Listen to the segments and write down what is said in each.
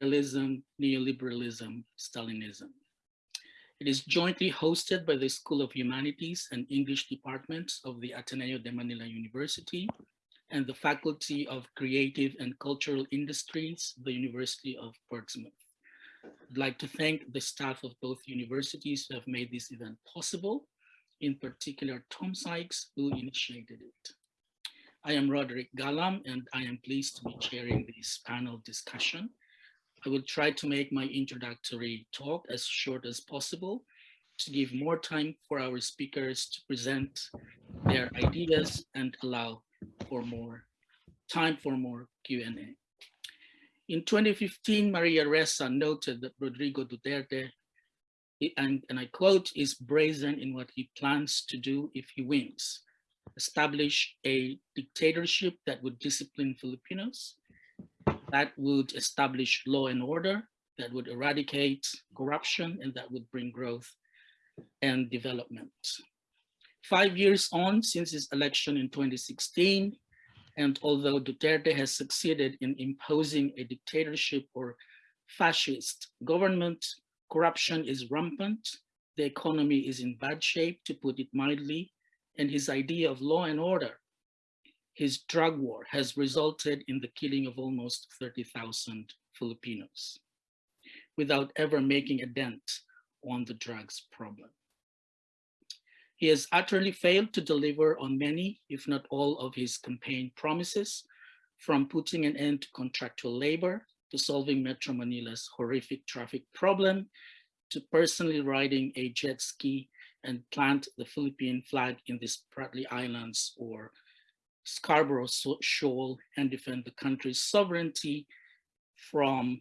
Realism, Neoliberalism, Stalinism. It is jointly hosted by the School of Humanities and English departments of the Ateneo de Manila University and the Faculty of Creative and Cultural Industries, the University of Portsmouth. I'd like to thank the staff of both universities who have made this event possible, in particular Tom Sykes, who initiated it. I am Roderick Galam, and I am pleased to be chairing this panel discussion. I will try to make my introductory talk as short as possible to give more time for our speakers to present their ideas and allow for more time for more Q&A. In 2015, Maria Ressa noted that Rodrigo Duterte, and, and I quote, is brazen in what he plans to do if he wins. Establish a dictatorship that would discipline Filipinos, that would establish law and order, that would eradicate corruption, and that would bring growth and development. Five years on since his election in 2016, and although Duterte has succeeded in imposing a dictatorship or fascist government, corruption is rampant, the economy is in bad shape, to put it mildly, and his idea of law and order, his drug war, has resulted in the killing of almost 30,000 Filipinos without ever making a dent on the drugs problem. He has utterly failed to deliver on many, if not all, of his campaign promises, from putting an end to contractual labor, to solving Metro Manila's horrific traffic problem, to personally riding a jet ski and plant the Philippine flag in the Spratly Islands or Scarborough Shoal and defend the country's sovereignty from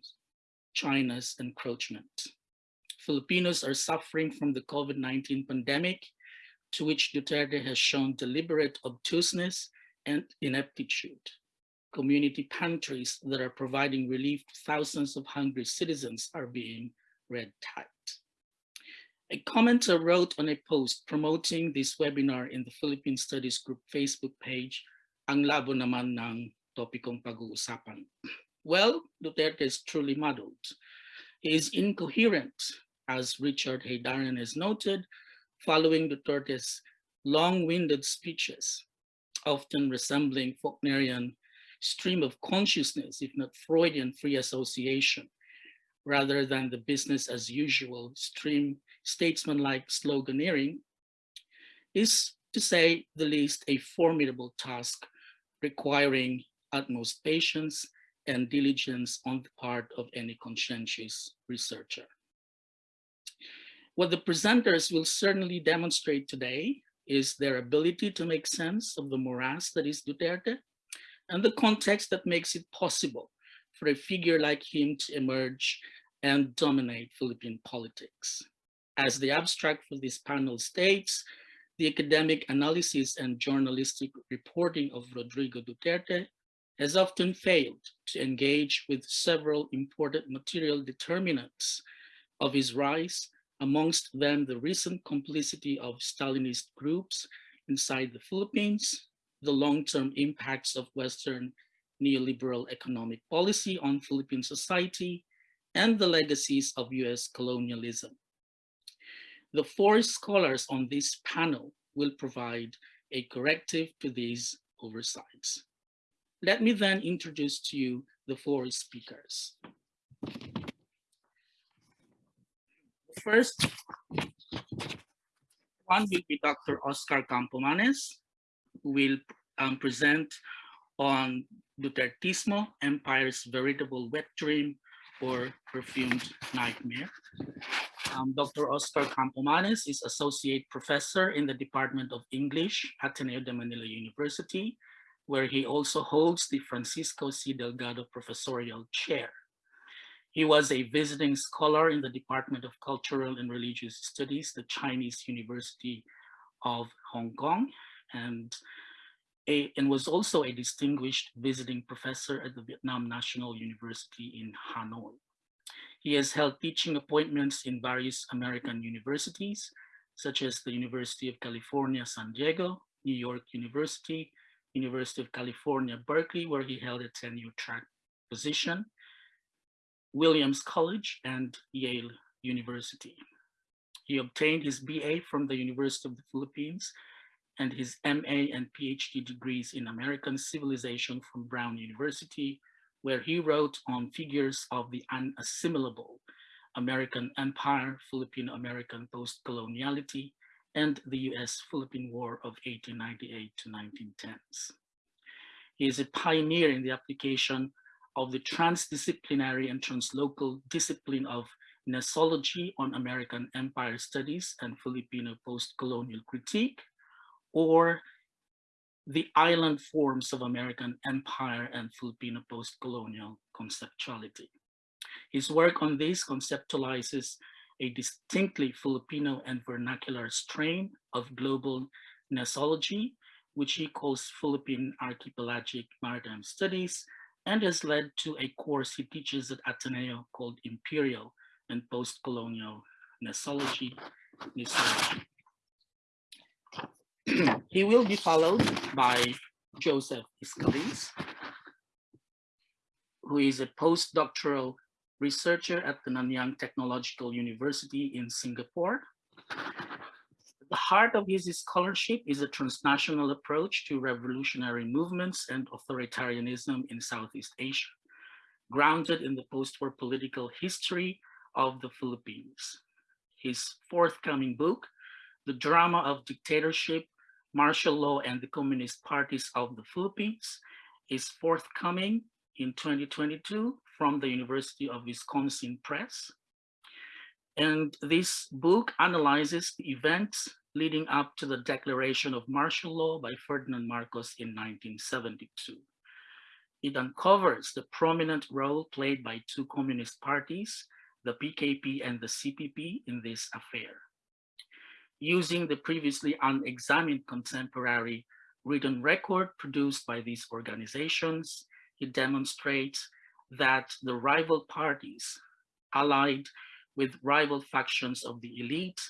China's encroachment. Filipinos are suffering from the COVID-19 pandemic to which Duterte has shown deliberate obtuseness and ineptitude. Community pantries that are providing relief to thousands of hungry citizens are being red tagged. A commenter wrote on a post promoting this webinar in the Philippine Studies Group Facebook page, ang labo naman ng topikong pag-uusapan. Well, Duterte is truly muddled. He is incoherent, as Richard Heydarian has noted, following Duterte's long-winded speeches, often resembling Faulknerian stream of consciousness, if not Freudian free association, rather than the business as usual stream statesman-like sloganeering, is to say the least a formidable task requiring utmost patience and diligence on the part of any conscientious researcher. What the presenters will certainly demonstrate today is their ability to make sense of the morass that is Duterte and the context that makes it possible for a figure like him to emerge and dominate Philippine politics. As the abstract for this panel states, the academic analysis and journalistic reporting of Rodrigo Duterte has often failed to engage with several important material determinants of his rise amongst them the recent complicity of Stalinist groups inside the Philippines, the long-term impacts of Western neoliberal economic policy on Philippine society, and the legacies of US colonialism. The four scholars on this panel will provide a corrective to these oversights. Let me then introduce to you the four speakers. First, one will be Dr. Oscar Campomanes, who will um, present on Dutertismo, Empire's Veritable Wet Dream or Perfumed Nightmare. Um, Dr. Oscar Campomanes is Associate Professor in the Department of English at Ateneo de Manila University, where he also holds the Francisco C. Delgado Professorial Chair. He was a visiting scholar in the Department of Cultural and Religious Studies, the Chinese University of Hong Kong, and, a, and was also a distinguished visiting professor at the Vietnam National University in Hanoi. He has held teaching appointments in various American universities, such as the University of California, San Diego, New York University, University of California, Berkeley, where he held a tenure track position, Williams College and Yale University. He obtained his BA from the University of the Philippines and his MA and PhD degrees in American Civilization from Brown University, where he wrote on figures of the unassimilable American Empire, Filipino-American post-coloniality, and the US-Philippine War of 1898 to 1910s. He is a pioneer in the application of the transdisciplinary and translocal discipline of Gnesology on American Empire Studies and Filipino post-colonial critique, or the island forms of American empire and Filipino post-colonial conceptuality. His work on this conceptualizes a distinctly Filipino and vernacular strain of global gnesology, which he calls Philippine Archipelagic Maritime Studies, and has led to a course he teaches at Ateneo called Imperial and Post-Colonial Gnesology. he will be followed by Joseph Scalice, who is a postdoctoral researcher at the Nanyang Technological University in Singapore. The heart of his scholarship is a transnational approach to revolutionary movements and authoritarianism in Southeast Asia, grounded in the post-war political history of the Philippines. His forthcoming book, The Drama of Dictatorship, Martial Law and the Communist Parties of the Philippines, is forthcoming in 2022 from the University of Wisconsin Press. And this book analyzes the events leading up to the declaration of martial law by Ferdinand Marcos in 1972. It uncovers the prominent role played by two communist parties, the PKP and the CPP in this affair. Using the previously unexamined contemporary written record produced by these organizations, he demonstrates that the rival parties allied with rival factions of the elite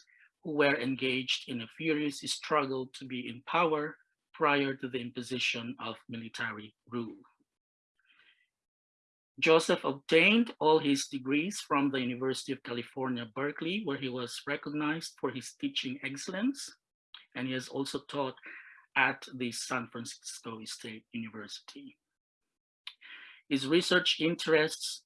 who were engaged in a furious struggle to be in power prior to the imposition of military rule. Joseph obtained all his degrees from the University of California, Berkeley, where he was recognized for his teaching excellence. And he has also taught at the San Francisco State University. His research interests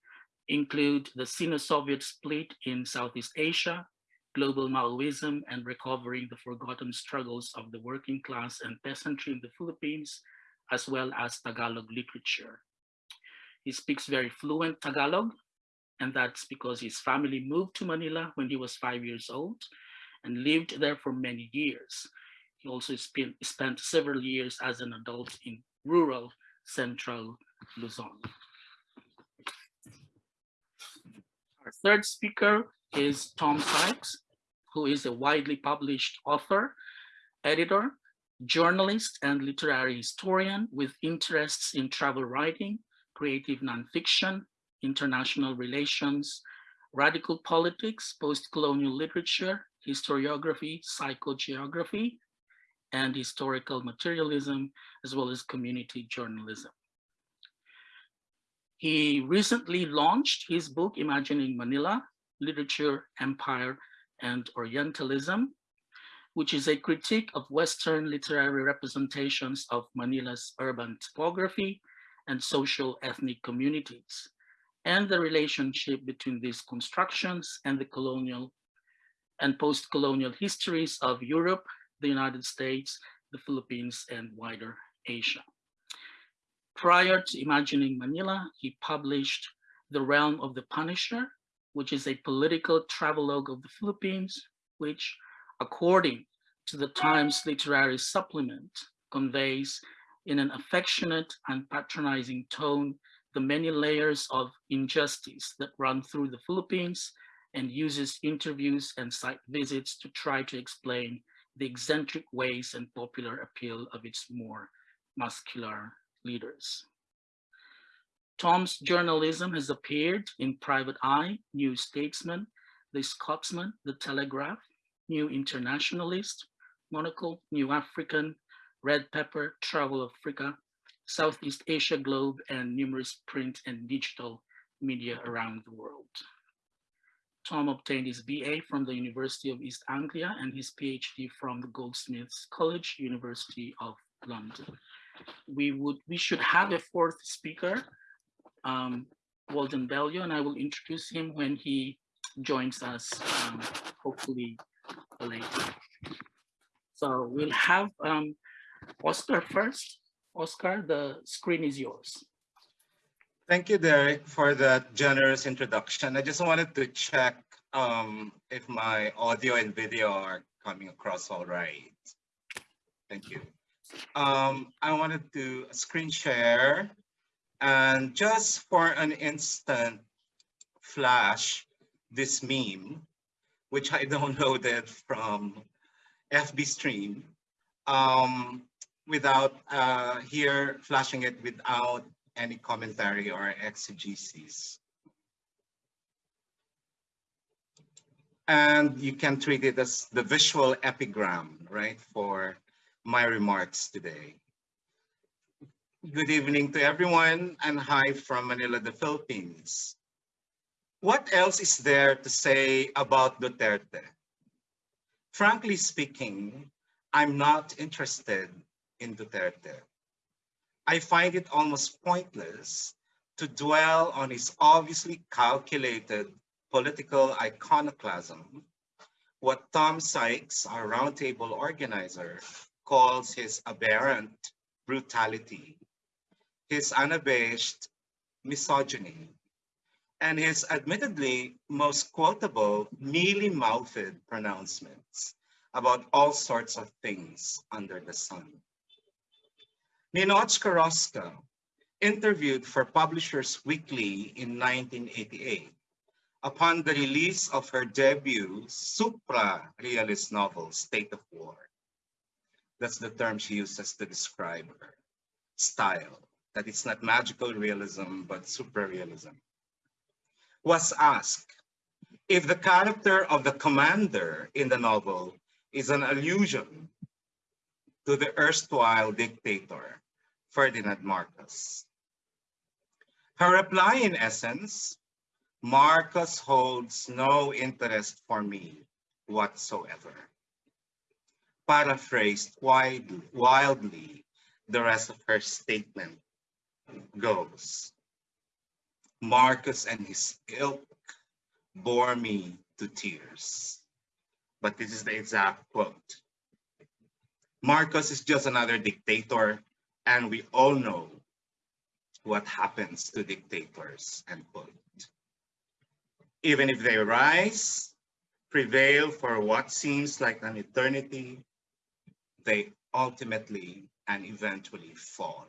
include the Sino-Soviet split in Southeast Asia, global Maoism and recovering the forgotten struggles of the working class and peasantry in the Philippines, as well as Tagalog literature. He speaks very fluent Tagalog, and that's because his family moved to Manila when he was five years old and lived there for many years. He also spent, spent several years as an adult in rural central Luzon. Our third speaker is Tom Sykes, who is a widely published author, editor, journalist, and literary historian with interests in travel writing, creative nonfiction, international relations, radical politics, post-colonial literature, historiography, psychogeography, and historical materialism, as well as community journalism. He recently launched his book, Imagining Manila, Literature, Empire, and Orientalism, which is a critique of Western literary representations of Manila's urban topography and social ethnic communities, and the relationship between these constructions and the colonial and post-colonial histories of Europe, the United States, the Philippines, and wider Asia. Prior to imagining Manila, he published The Realm of the Punisher, which is a political travelogue of the Philippines, which, according to the Times Literary Supplement, conveys in an affectionate and patronizing tone the many layers of injustice that run through the Philippines and uses interviews and site visits to try to explain the eccentric ways and popular appeal of its more muscular leaders. Tom's journalism has appeared in Private Eye, New Statesman, The Scotsman, The Telegraph, New Internationalist, Monocle, New African, Red Pepper, Travel Africa, Southeast Asia Globe, and numerous print and digital media around the world. Tom obtained his BA from the University of East Anglia and his PhD from the Goldsmiths College, University of London. We would we should have a fourth speaker, um, Walden Bello, and I will introduce him when he joins us, um, hopefully later. So we'll have um, Oscar first. Oscar, the screen is yours. Thank you, Derek, for that generous introduction. I just wanted to check um, if my audio and video are coming across all right. Thank you. Um, I wanted to screen share and just for an instant flash this meme, which I downloaded from FB stream um, without uh, here flashing it without any commentary or exegesis. And you can treat it as the visual epigram, right, for my remarks today. Good evening to everyone and hi from Manila, the Philippines. What else is there to say about Duterte? Frankly speaking, I'm not interested in Duterte. I find it almost pointless to dwell on his obviously calculated political iconoclasm, what Tom Sykes, our roundtable organizer, calls his aberrant brutality, his unabashed misogyny, and his admittedly most quotable mealy-mouthed pronouncements about all sorts of things under the sun. Ninotchka Rosca, interviewed for Publishers Weekly in 1988, upon the release of her debut supra-realist novel, State of War. That's the term she uses to describe her style, that it's not magical realism, but supra-realism. Was asked if the character of the commander in the novel is an allusion to the erstwhile dictator, Ferdinand Marcos. Her reply in essence, Marcos holds no interest for me whatsoever. Paraphrased wildly, wildly, the rest of her statement goes. Marcos and his ilk bore me to tears. But this is the exact quote. Marcos is just another dictator, and we all know what happens to dictators, end quote. Even if they rise, prevail for what seems like an eternity, they ultimately and eventually fall.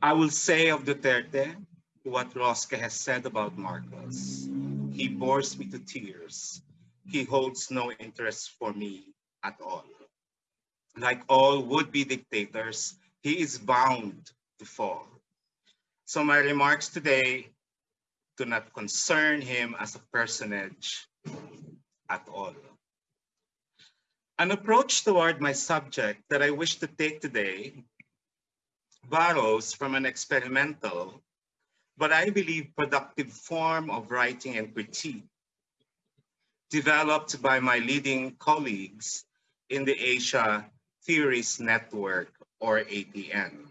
I will say of Duterte what Rosca has said about Marcos. He bores me to tears. He holds no interest for me at all. Like all would-be dictators, he is bound to fall. So my remarks today do not concern him as a personage at all. An approach toward my subject that I wish to take today borrows from an experimental, but I believe productive form of writing and critique developed by my leading colleagues in the Asia Theories Network, or ATN,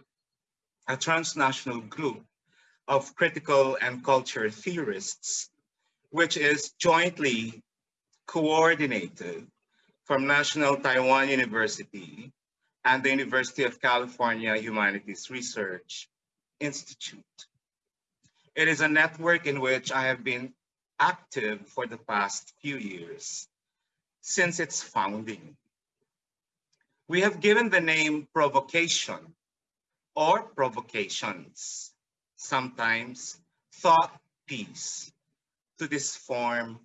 a transnational group of critical and culture theorists, which is jointly coordinated from National Taiwan University and the University of California Humanities Research Institute. It is a network in which I have been active for the past few years since its founding. We have given the name provocation or provocations, sometimes thought piece, to this form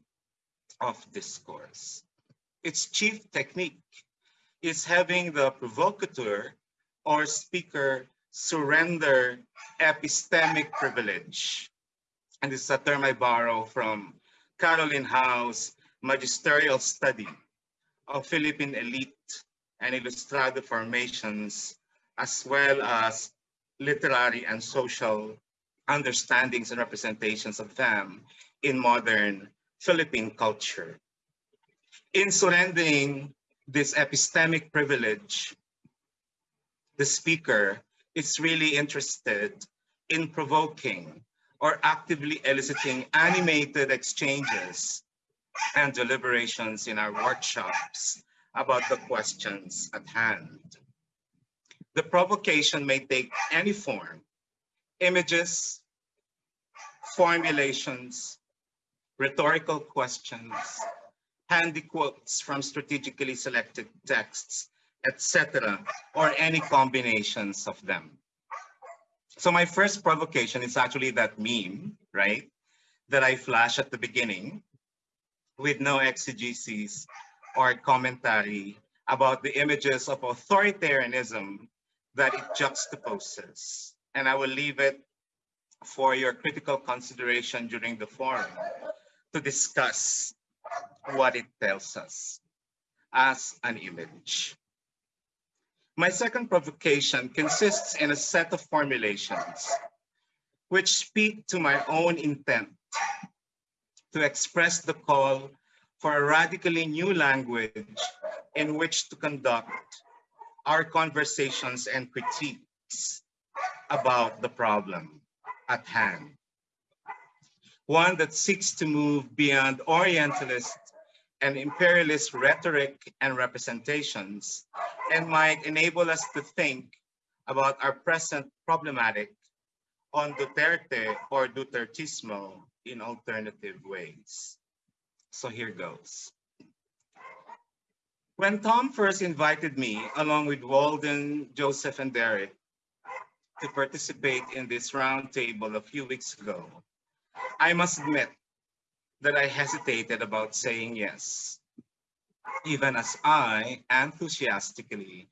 of discourse. Its chief technique is having the provocateur or speaker surrender epistemic privilege. And this is a term I borrow from Caroline Hau's magisterial study of Philippine elite and ilustrado formations, as well as literary and social understandings and representations of them in modern Philippine culture. In surrendering this epistemic privilege, the speaker is really interested in provoking or actively eliciting animated exchanges and deliberations in our workshops about the questions at hand. The provocation may take any form, images, formulations, rhetorical questions, handy quotes from strategically selected texts, etc., or any combinations of them. So my first provocation is actually that meme, right? That I flash at the beginning with no exegesis or commentary about the images of authoritarianism that it juxtaposes. And I will leave it for your critical consideration during the forum to discuss what it tells us as an image. My second provocation consists in a set of formulations which speak to my own intent to express the call for a radically new language in which to conduct our conversations and critiques about the problem at hand. One that seeks to move beyond Orientalist and imperialist rhetoric and representations and might enable us to think about our present problematic on Duterte or Dutertismo in alternative ways. So here goes. When Tom first invited me, along with Walden, Joseph, and Derek, to participate in this roundtable a few weeks ago, I must admit that I hesitated about saying yes, even as I enthusiastically,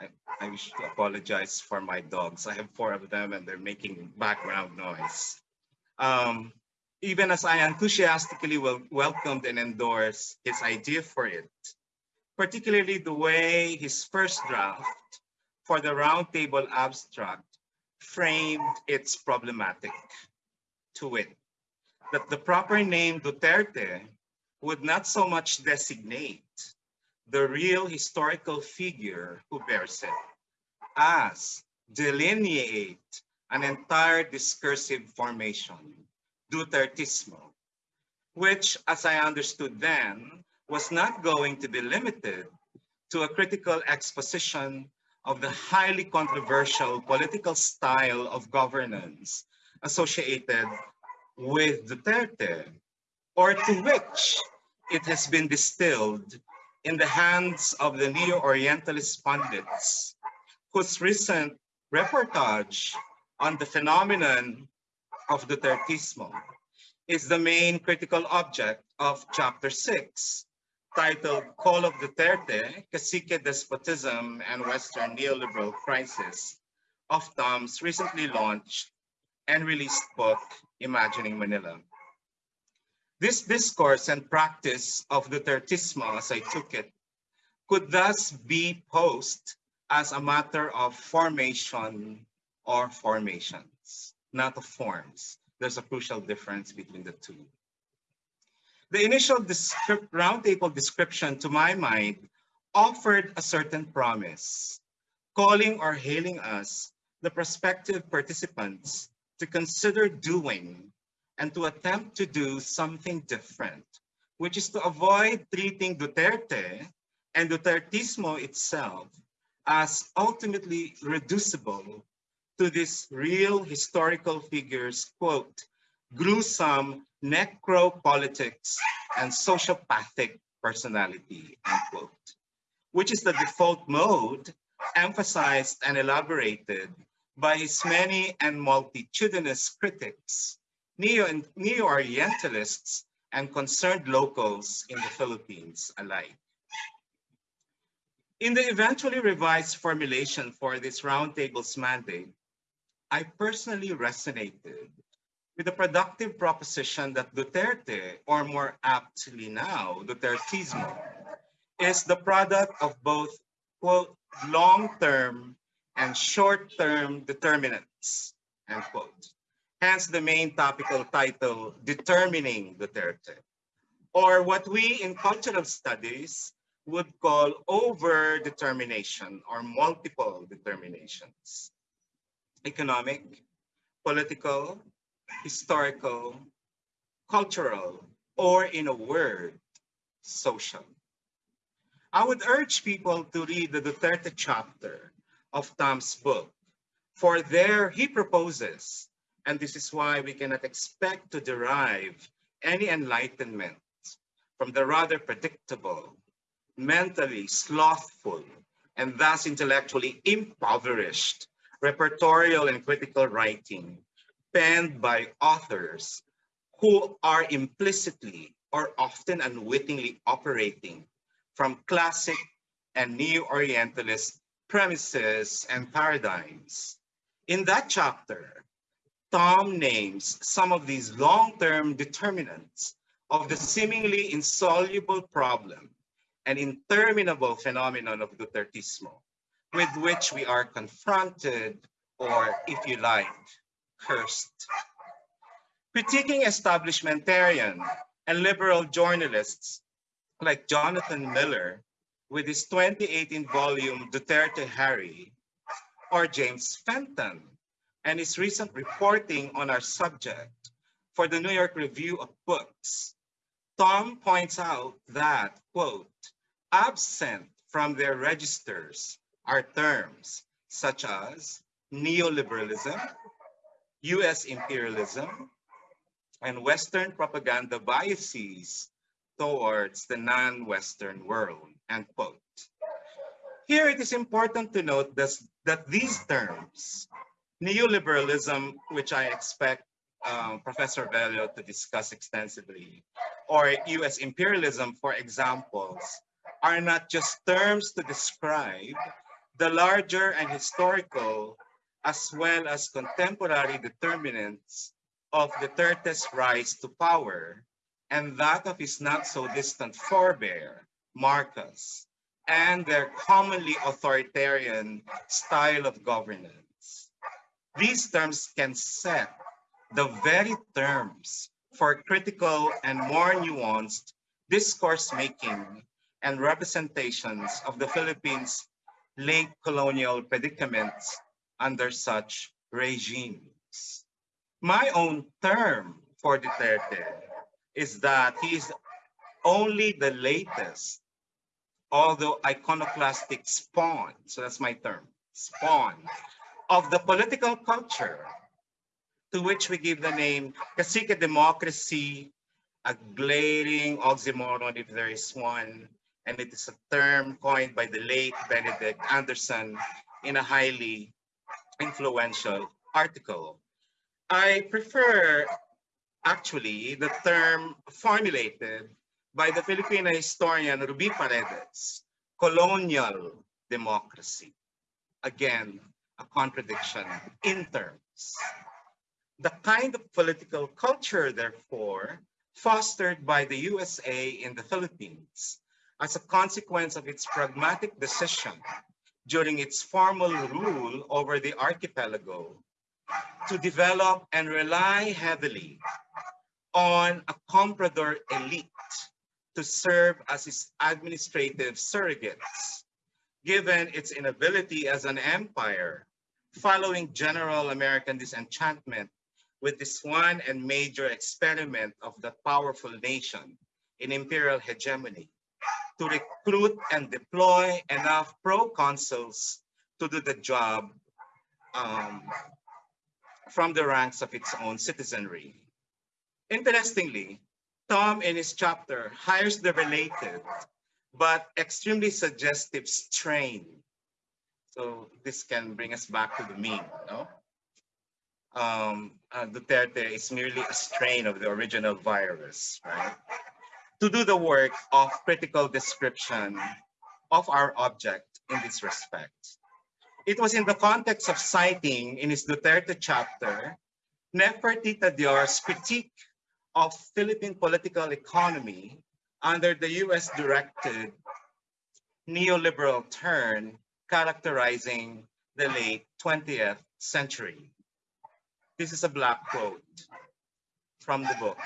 I, I wish to apologize for my dogs. I have four of them and they're making background noise. Um, even as I enthusiastically wel welcomed and endorsed his idea for it, particularly the way his first draft for the roundtable abstract framed its problematic to it. That the proper name Duterte would not so much designate the real historical figure who bears it, as delineate an entire discursive formation, Dutertismo, which, as I understood then, was not going to be limited to a critical exposition of the highly controversial political style of governance associated with Duterte, or to which it has been distilled in the hands of the neo-Orientalist pundits, whose recent reportage on the phenomenon of Dutertismo is the main critical object of chapter six, titled Call of Duterte, Cacique Despotism and Western Neoliberal Crisis of Tom's recently launched and released book, Imagining Manila. This discourse and practice of Dutertismo, as I took it, could thus be posed as a matter of formation or formations, not of forms. There's a crucial difference between the two. The initial roundtable description, to my mind, offered a certain promise, calling or hailing us, the prospective participants, to consider doing and to attempt to do something different, which is to avoid treating Duterte and Dutertismo itself as ultimately reducible to this real historical figures, quote, gruesome necropolitics and sociopathic personality, unquote, which is the default mode emphasized and elaborated by his many and multitudinous critics, Neo- Neo-Orientalists, and concerned locals in the Philippines alike. In the eventually revised formulation for this roundtable's mandate, I personally resonated with the productive proposition that Duterte, or more aptly now, Dutertismo, is the product of both, quote, long-term and short-term determinants, end quote. hence the main topical title, Determining Duterte, or what we in cultural studies would call over-determination or multiple determinations. Economic, political, historical, cultural, or in a word, social. I would urge people to read the Duterte chapter of Tom's book, for there he proposes, and this is why we cannot expect to derive any enlightenment from the rather predictable, mentally slothful, and thus intellectually impoverished repertorial and critical writing penned by authors who are implicitly or often unwittingly operating from classic and neo-Orientalist premises and paradigms. In that chapter, Tom names some of these long-term determinants of the seemingly insoluble problem and interminable phenomenon of Dutertismo, with which we are confronted, or if you like, cursed. Critiquing establishmentarian and liberal journalists like Jonathan Miller with his 2018 volume Duterte Harry, or James Fenton and his recent reporting on our subject for the New York Review of Books, Tom points out that, quote, absent from their registers are terms such as neoliberalism, US imperialism, and Western propaganda biases towards the non-Western world, end quote. Here it is important to note this, that these terms, neoliberalism, which I expect um, Professor Bello to discuss extensively, or US imperialism, for examples, are not just terms to describe the larger and historical as well as contemporary determinants of Duterte's rise to power and that of his not so distant forebear, Marcos, and their commonly authoritarian style of governance. These terms can set the very terms for critical and more nuanced discourse making and representations of the Philippines' late colonial predicaments under such regimes. My own term for Duterte is that he is only the latest, although iconoclastic spawn, so that's my term, spawn, of the political culture to which we give the name Cacique democracy, a glaring oxymoron if there is one, and it is a term coined by the late Benedict Anderson in a highly influential article. I prefer actually the term formulated by the Filipino historian Ruby Paredes, colonial democracy. Again, a contradiction in terms. The kind of political culture, therefore, fostered by the USA in the Philippines as a consequence of its pragmatic decision during its formal rule over the archipelago to develop and rely heavily on a comprador elite to serve as its administrative surrogates, given its inability as an empire following general American disenchantment with this one and major experiment of the powerful nation in imperial hegemony to recruit and deploy enough proconsuls to do the job um, from the ranks of its own citizenry. Interestingly, Tom in his chapter hires the related but extremely suggestive strain. So this can bring us back to the mean, no? Um, uh, Duterte is merely a strain of the original virus, right? To do the work of critical description of our object in this respect. It was in the context of citing in his Duterte chapter, Neferti Tadiar's critique of Philippine political economy under the US directed neoliberal turn characterizing the late 20th century. This is a black quote from the book.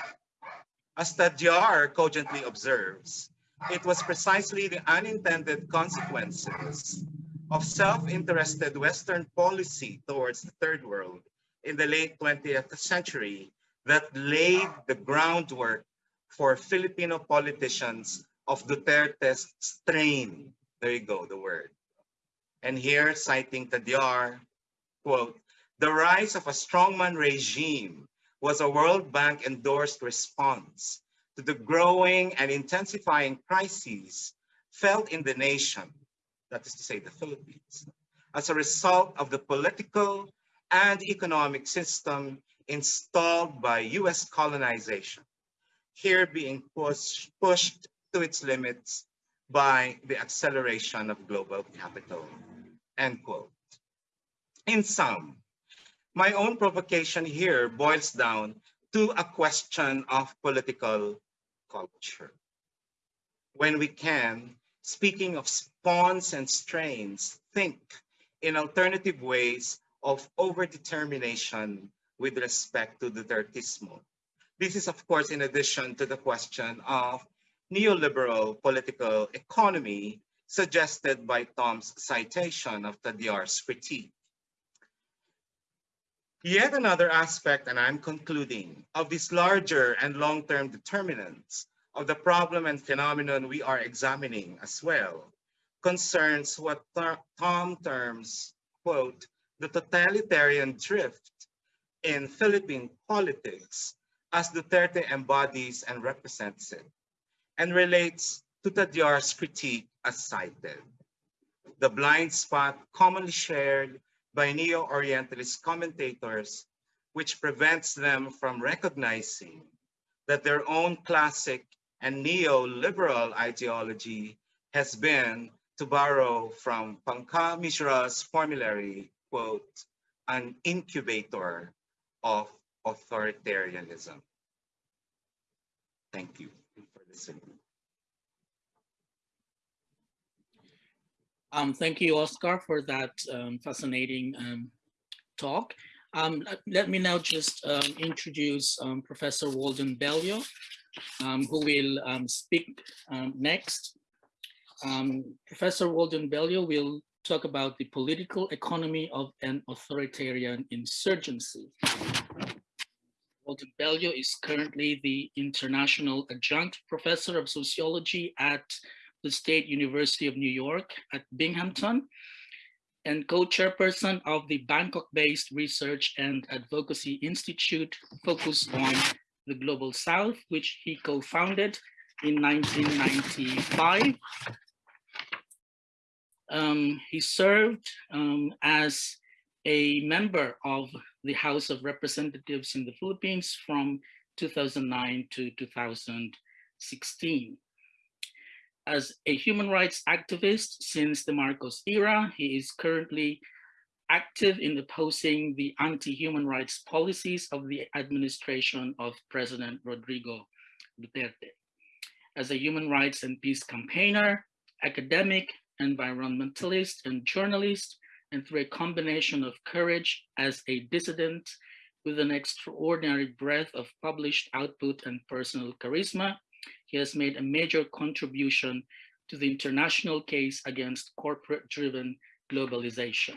As Tadiar cogently observes, it was precisely the unintended consequences of self-interested Western policy towards the third world in the late 20th century that laid the groundwork for Filipino politicians of Duterte's strain. There you go, the word. And here, citing Tadiar, quote, the rise of a strongman regime was a World Bank endorsed response to the growing and intensifying crises felt in the nation, that is to say the Philippines, as a result of the political and economic system installed by US colonization, here being push, pushed to its limits by the acceleration of global capital, end quote. In sum, my own provocation here boils down to a question of political culture. When we can, speaking of spawns and strains, think in alternative ways of overdetermination with respect to Dutertismo. This is, of course, in addition to the question of neoliberal political economy suggested by Tom's citation of Tadiar's critique. Yet another aspect, and I'm concluding, of these larger and long-term determinants of the problem and phenomenon we are examining as well concerns what Tom terms, quote, the totalitarian drift in Philippine politics as Duterte embodies and represents it, and relates to Tadiar's critique as cited. The blind spot commonly shared by neo-Orientalist commentators, which prevents them from recognizing that their own classic and neoliberal ideology has been, to borrow from Pankaj Mishra's formulary, quote, an incubator of authoritarianism. Thank you for listening. Um, thank you, Oscar, for that um, fascinating um, talk. Um, let, let, me now just um, introduce um, Professor Walden Bello, who will speak next. Professor Walden Bello will talk about the political economy of an authoritarian insurgency. Walden Bello is currently the International Adjunct Professor of Sociology at the State University of New York at Binghamton and co-chairperson of the Bangkok-based Research and Advocacy Institute focused on the Global South, which he co-founded in 1995. Um, he served um, as a member of the House of Representatives in the Philippines from 2009 to 2016 as a human rights activist since the Marcos era. He is currently active in opposing the anti-human rights policies of the administration of President Rodrigo Duterte. As a human rights and peace campaigner, academic, environmentalist, and journalist, and through a combination of courage as a dissident with an extraordinary breadth of published output and personal charisma, he has made a major contribution to the international case against corporate-driven globalization.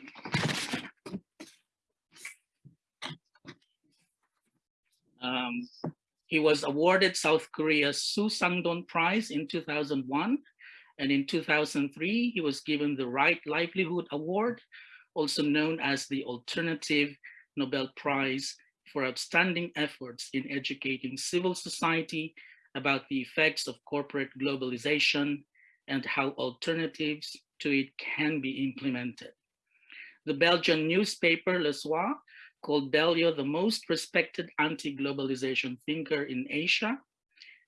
Um, he was awarded South Korea's Suh Sang-don Prize in 2001, and in 2003, he was given the Right Livelihood Award, also known as the Alternative Nobel Prize for outstanding efforts in educating civil society about the effects of corporate globalization and how alternatives to it can be implemented. The Belgian newspaper Le Soir called Bello the most respected anti-globalization thinker in Asia,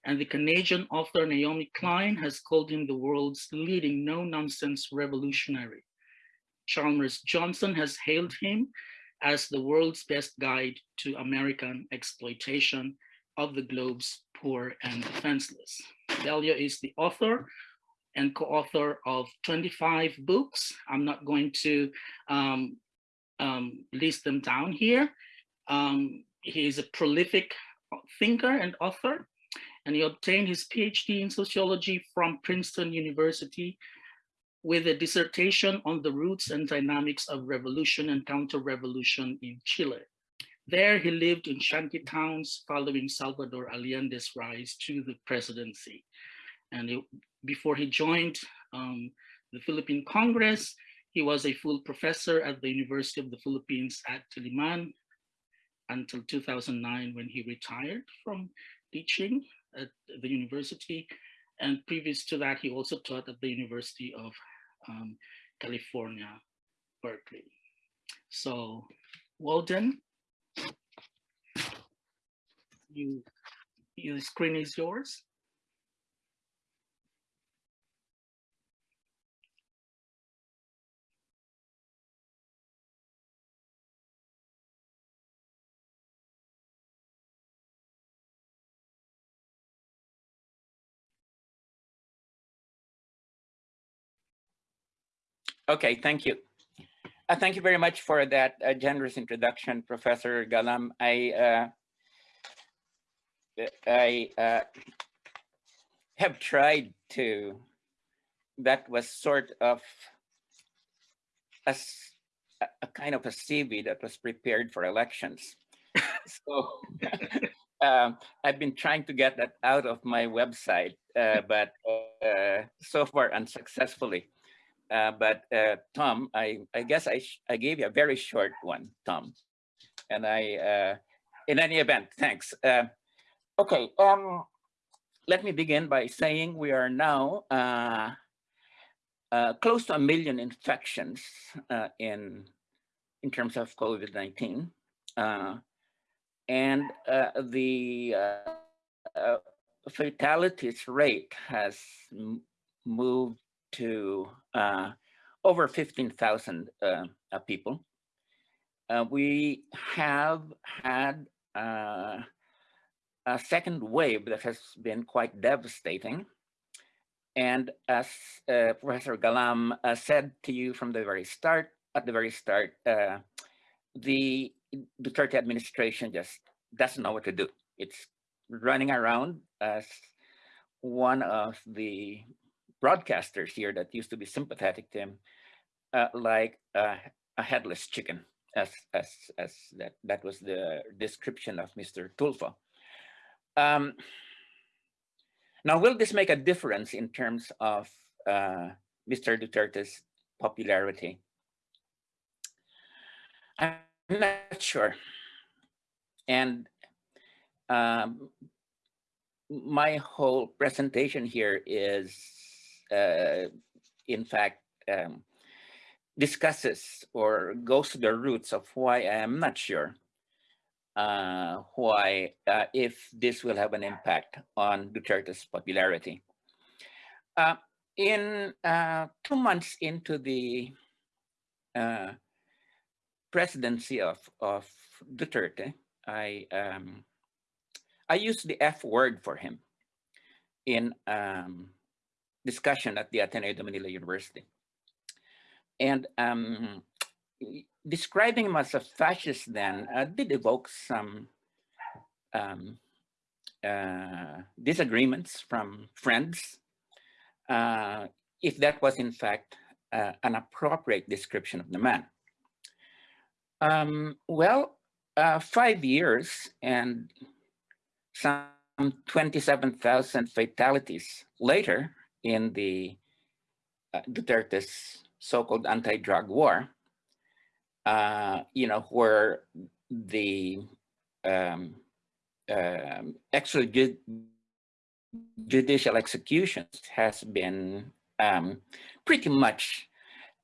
and the Canadian author Naomi Klein has called him the world's leading no-nonsense revolutionary. Chalmers Johnson has hailed him as the world's best guide to American exploitation of the globe's poor and defenseless. Bello is the author and co-author of 25 books. I'm not going to um, um, list them down here. Um, he is a prolific thinker and author, and he obtained his PhD in sociology from Princeton University with a dissertation on the roots and dynamics of revolution and counter-revolution in Chile. There he lived in shanty towns following Salvador Allende's rise to the presidency. And it, before he joined um, the Philippine Congress, he was a full professor at the University of the Philippines at Diliman until 2009 when he retired from teaching at the university. And previous to that, he also taught at the University of um, California, Berkeley. So Walden, you, your screen is yours. Okay, thank you. Uh, thank you very much for that uh, generous introduction, Professor Galam. I uh, I uh, have tried to. That was sort of a, a kind of a CV that was prepared for elections. so um, I've been trying to get that out of my website, uh, but uh, so far unsuccessfully. Uh, but uh, Tom, I, I guess I, I gave you a very short one, Tom. And I, uh, in any event, thanks. Uh, okay, um, let me begin by saying we are now uh, uh, close to a million infections in, in terms of COVID-19. and the fatalities rate has moved to uh, over 15,000 uh, uh, people. Uh, we have had uh, a second wave that has been quite devastating. And as uh, Professor Galam said to you from the very start, at the very start, the Duterte administration just doesn't know what to do. It's running around as one of the broadcasters here that used to be sympathetic to him, uh, like uh, a headless chicken, as as as that that was the description of Mr. Tulfo. Um, now, will this make a difference in terms of uh, Mr. Duterte's popularity? I'm not sure. And um, my whole presentation here is uh, in fact, um, discusses or goes to the roots of why I am not sure uh, why, uh, if this will have an impact on Duterte's popularity. Uh, in uh, two months into the uh, presidency of, of Duterte, I, um, I used the F word for him in um, discussion at the Ateneo de Manila University. And um, describing him as a fascist then uh, did evoke some um, uh, disagreements from friends, uh, if that was in fact uh, an appropriate description of the man. Um, well, uh, five years and some 27,000 fatalities later, in the uh, Duterte's so-called anti-drug war, uh, you know, where the um, um, extrajudicial executions has been um, pretty much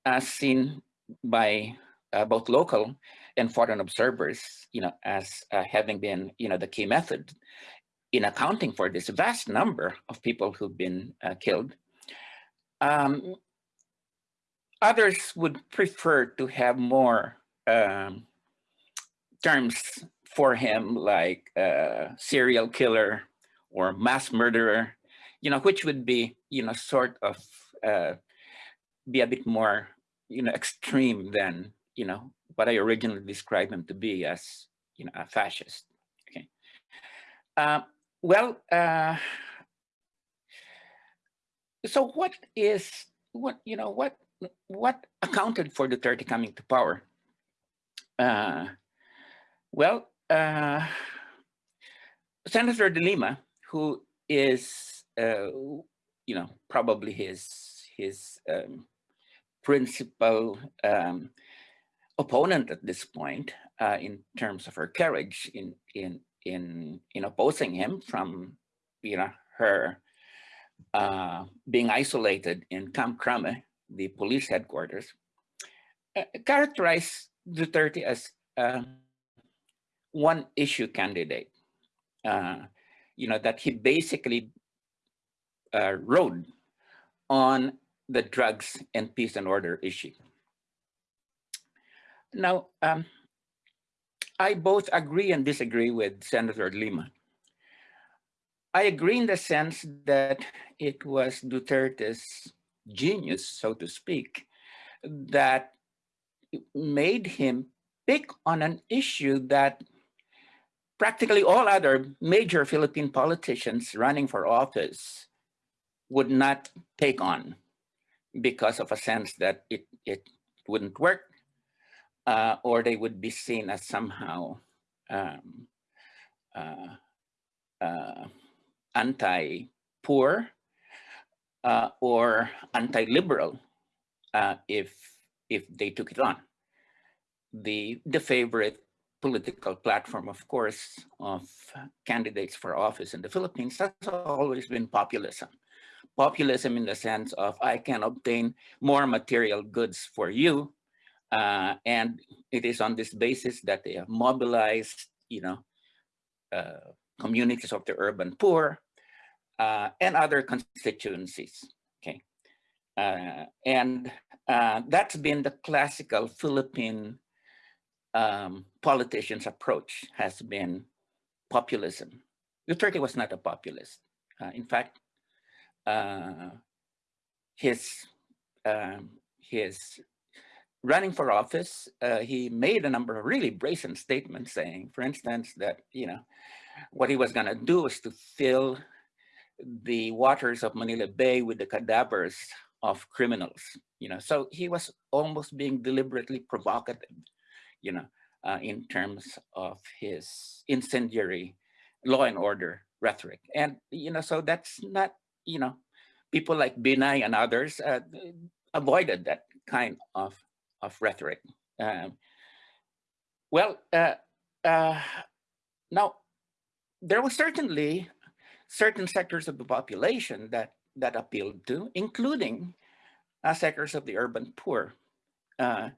uh, seen by uh, both local and foreign observers, you know, as uh, having been, you know, the key method in accounting for this vast number of people who've been uh, killed. Um, others would prefer to have more um, terms for him like uh, serial killer or mass murderer, you know, which would be, you know, sort of uh, be a bit more, you know, extreme than, you know, what I originally described him to be as you know, a fascist. Okay. Uh, well, uh, so what is what you know what what accounted for Duterte coming to power? Uh, well, uh, Senator De Lima, who is uh, you know probably his his um, principal um, opponent at this point uh, in terms of her courage in in in in opposing him from you know her uh, being isolated in Camp Crame, the police headquarters, uh, characterized Duterte as uh, one issue candidate. Uh, you know that he basically uh, rode on the drugs and peace and order issue. Now, um, I both agree and disagree with Senator Lima. I agree in the sense that it was Duterte's genius, so to speak, that made him pick on an issue that practically all other major Philippine politicians running for office would not take on because of a sense that it, it wouldn't work uh, or they would be seen as somehow um, uh, uh, anti-poor uh, or anti-liberal uh, if if they took it on. The the favorite political platform, of course, of candidates for office in the Philippines has always been populism. Populism in the sense of I can obtain more material goods for you uh, and it is on this basis that they have mobilized, you know, uh, communities of the urban poor uh, and other constituencies. Okay, uh, and uh, that's been the classical Philippine um, politicians' approach has been populism. Duterte was not a populist. Uh, in fact, his um, his running for office, uh, he made a number of really brazen statements saying, for instance, that, you know, what he was going to do is to fill the waters of Manila Bay with the cadavers of criminals, you know. So he was almost being deliberately provocative, you know, uh, in terms of his incendiary law and order rhetoric. And, you know, so that's not, you know, people like Binay and others uh, avoided that kind of of rhetoric. Um, well, uh, uh, now there was certainly certain sectors of the population that that appealed to, including uh, sectors of the urban poor uh,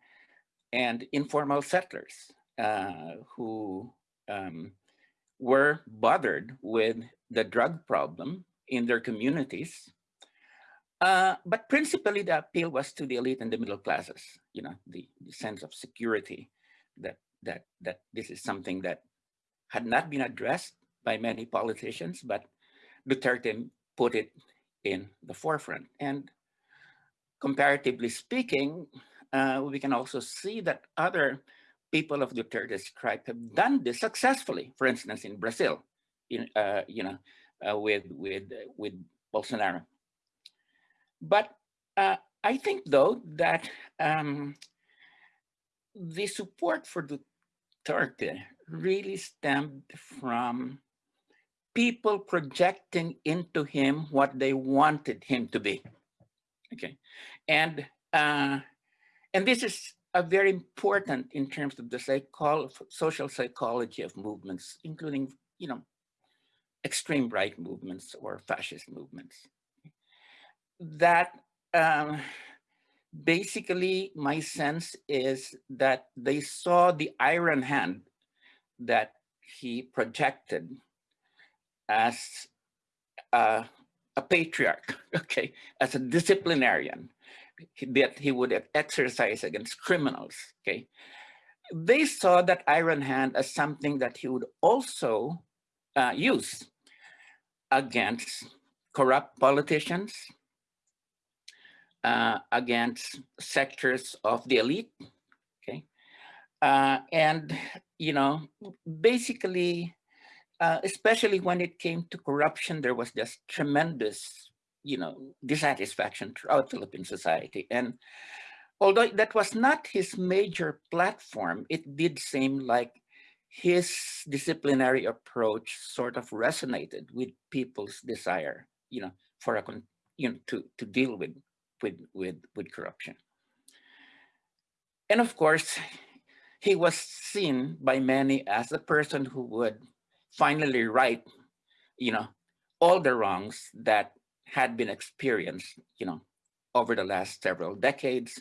and informal settlers uh, who um, were bothered with the drug problem in their communities. Uh, but principally the appeal was to the elite and the middle classes, you know, the, the sense of security that, that, that this is something that had not been addressed by many politicians, but Duterte put it in the forefront. And comparatively speaking, uh, we can also see that other people of Duterte's tribe have done this successfully. For instance, in Brazil, in uh, you know, uh, with with with Bolsonaro. But uh, I think, though, that um, the support for Duterte really stemmed from people projecting into him what they wanted him to be. Okay, and uh, and this is a very important in terms of the psychol social psychology of movements, including you know extreme right movements or fascist movements that um, basically my sense is that they saw the iron hand that he projected as a, a patriarch, okay, as a disciplinarian that he would exercise against criminals, okay. They saw that iron hand as something that he would also uh, use against corrupt politicians, uh, against sectors of the elite, okay, Uh, and, you know, basically, uh, especially when it came to corruption, there was just tremendous, you know, dissatisfaction throughout Philippine society. And although that was not his major platform, it did seem like his disciplinary approach sort of resonated with people's desire, you know, for a, you know, to, to deal with, with, with, with corruption. And of course, he was seen by many as the person who would finally right, you know, all the wrongs that had been experienced, you know, over the last several decades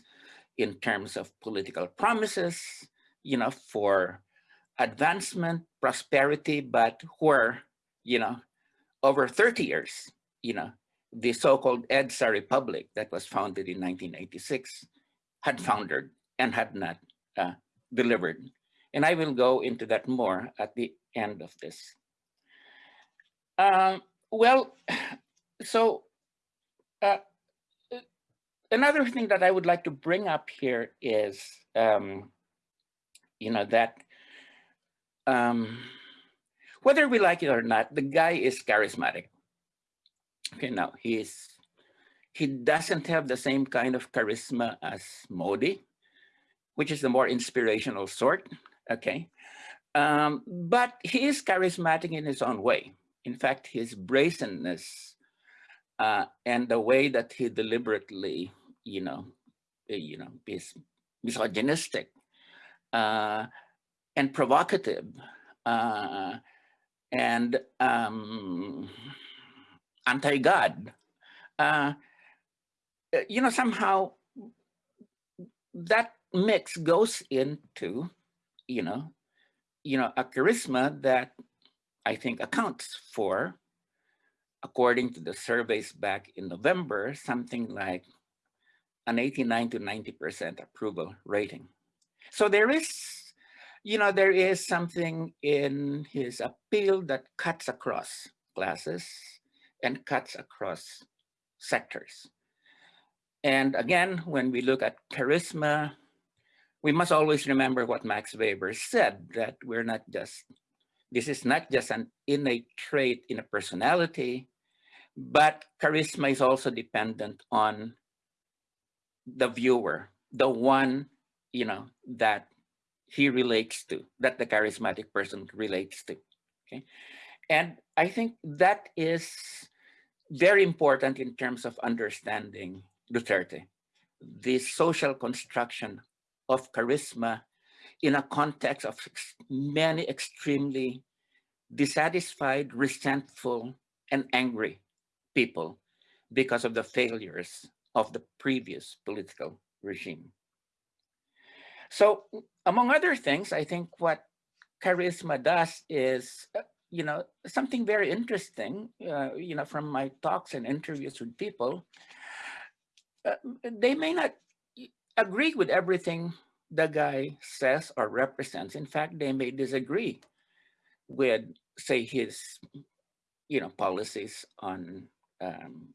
in terms of political promises, you know, for advancement, prosperity, but where, you know, over 30 years, you know, the so-called EDSA Republic that was founded in 1986 had foundered and had not uh, delivered. And I will go into that more at the end of this. Um, well, so uh, another thing that I would like to bring up here is, um, you know, that um, whether we like it or not, the guy is charismatic. Okay, now he's he doesn't have the same kind of charisma as Modi, which is the more inspirational sort. Okay, um, but he is charismatic in his own way. In fact, his brazenness uh, and the way that he deliberately, you know, eh, you know, is misogynistic uh, and provocative uh, and um, anti-God. Uh, you know, somehow that mix goes into, you know, you know, a charisma that I think accounts for, according to the surveys back in November, something like an 89 to 90% approval rating. So there is, you know, there is something in his appeal that cuts across classes and cuts across sectors. And again, when we look at charisma, we must always remember what Max Weber said, that we're not just, this is not just an innate trait in a personality, but charisma is also dependent on the viewer, the one, you know, that he relates to, that the charismatic person relates to, okay? And I think that is very important in terms of understanding Duterte, the social construction of charisma in a context of many extremely dissatisfied, resentful, and angry people because of the failures of the previous political regime. So among other things, I think what charisma does is, uh, you know, something very interesting, uh, you know, from my talks and interviews with people, uh, they may not agree with everything the guy says or represents. In fact, they may disagree with, say, his, you know, policies on um,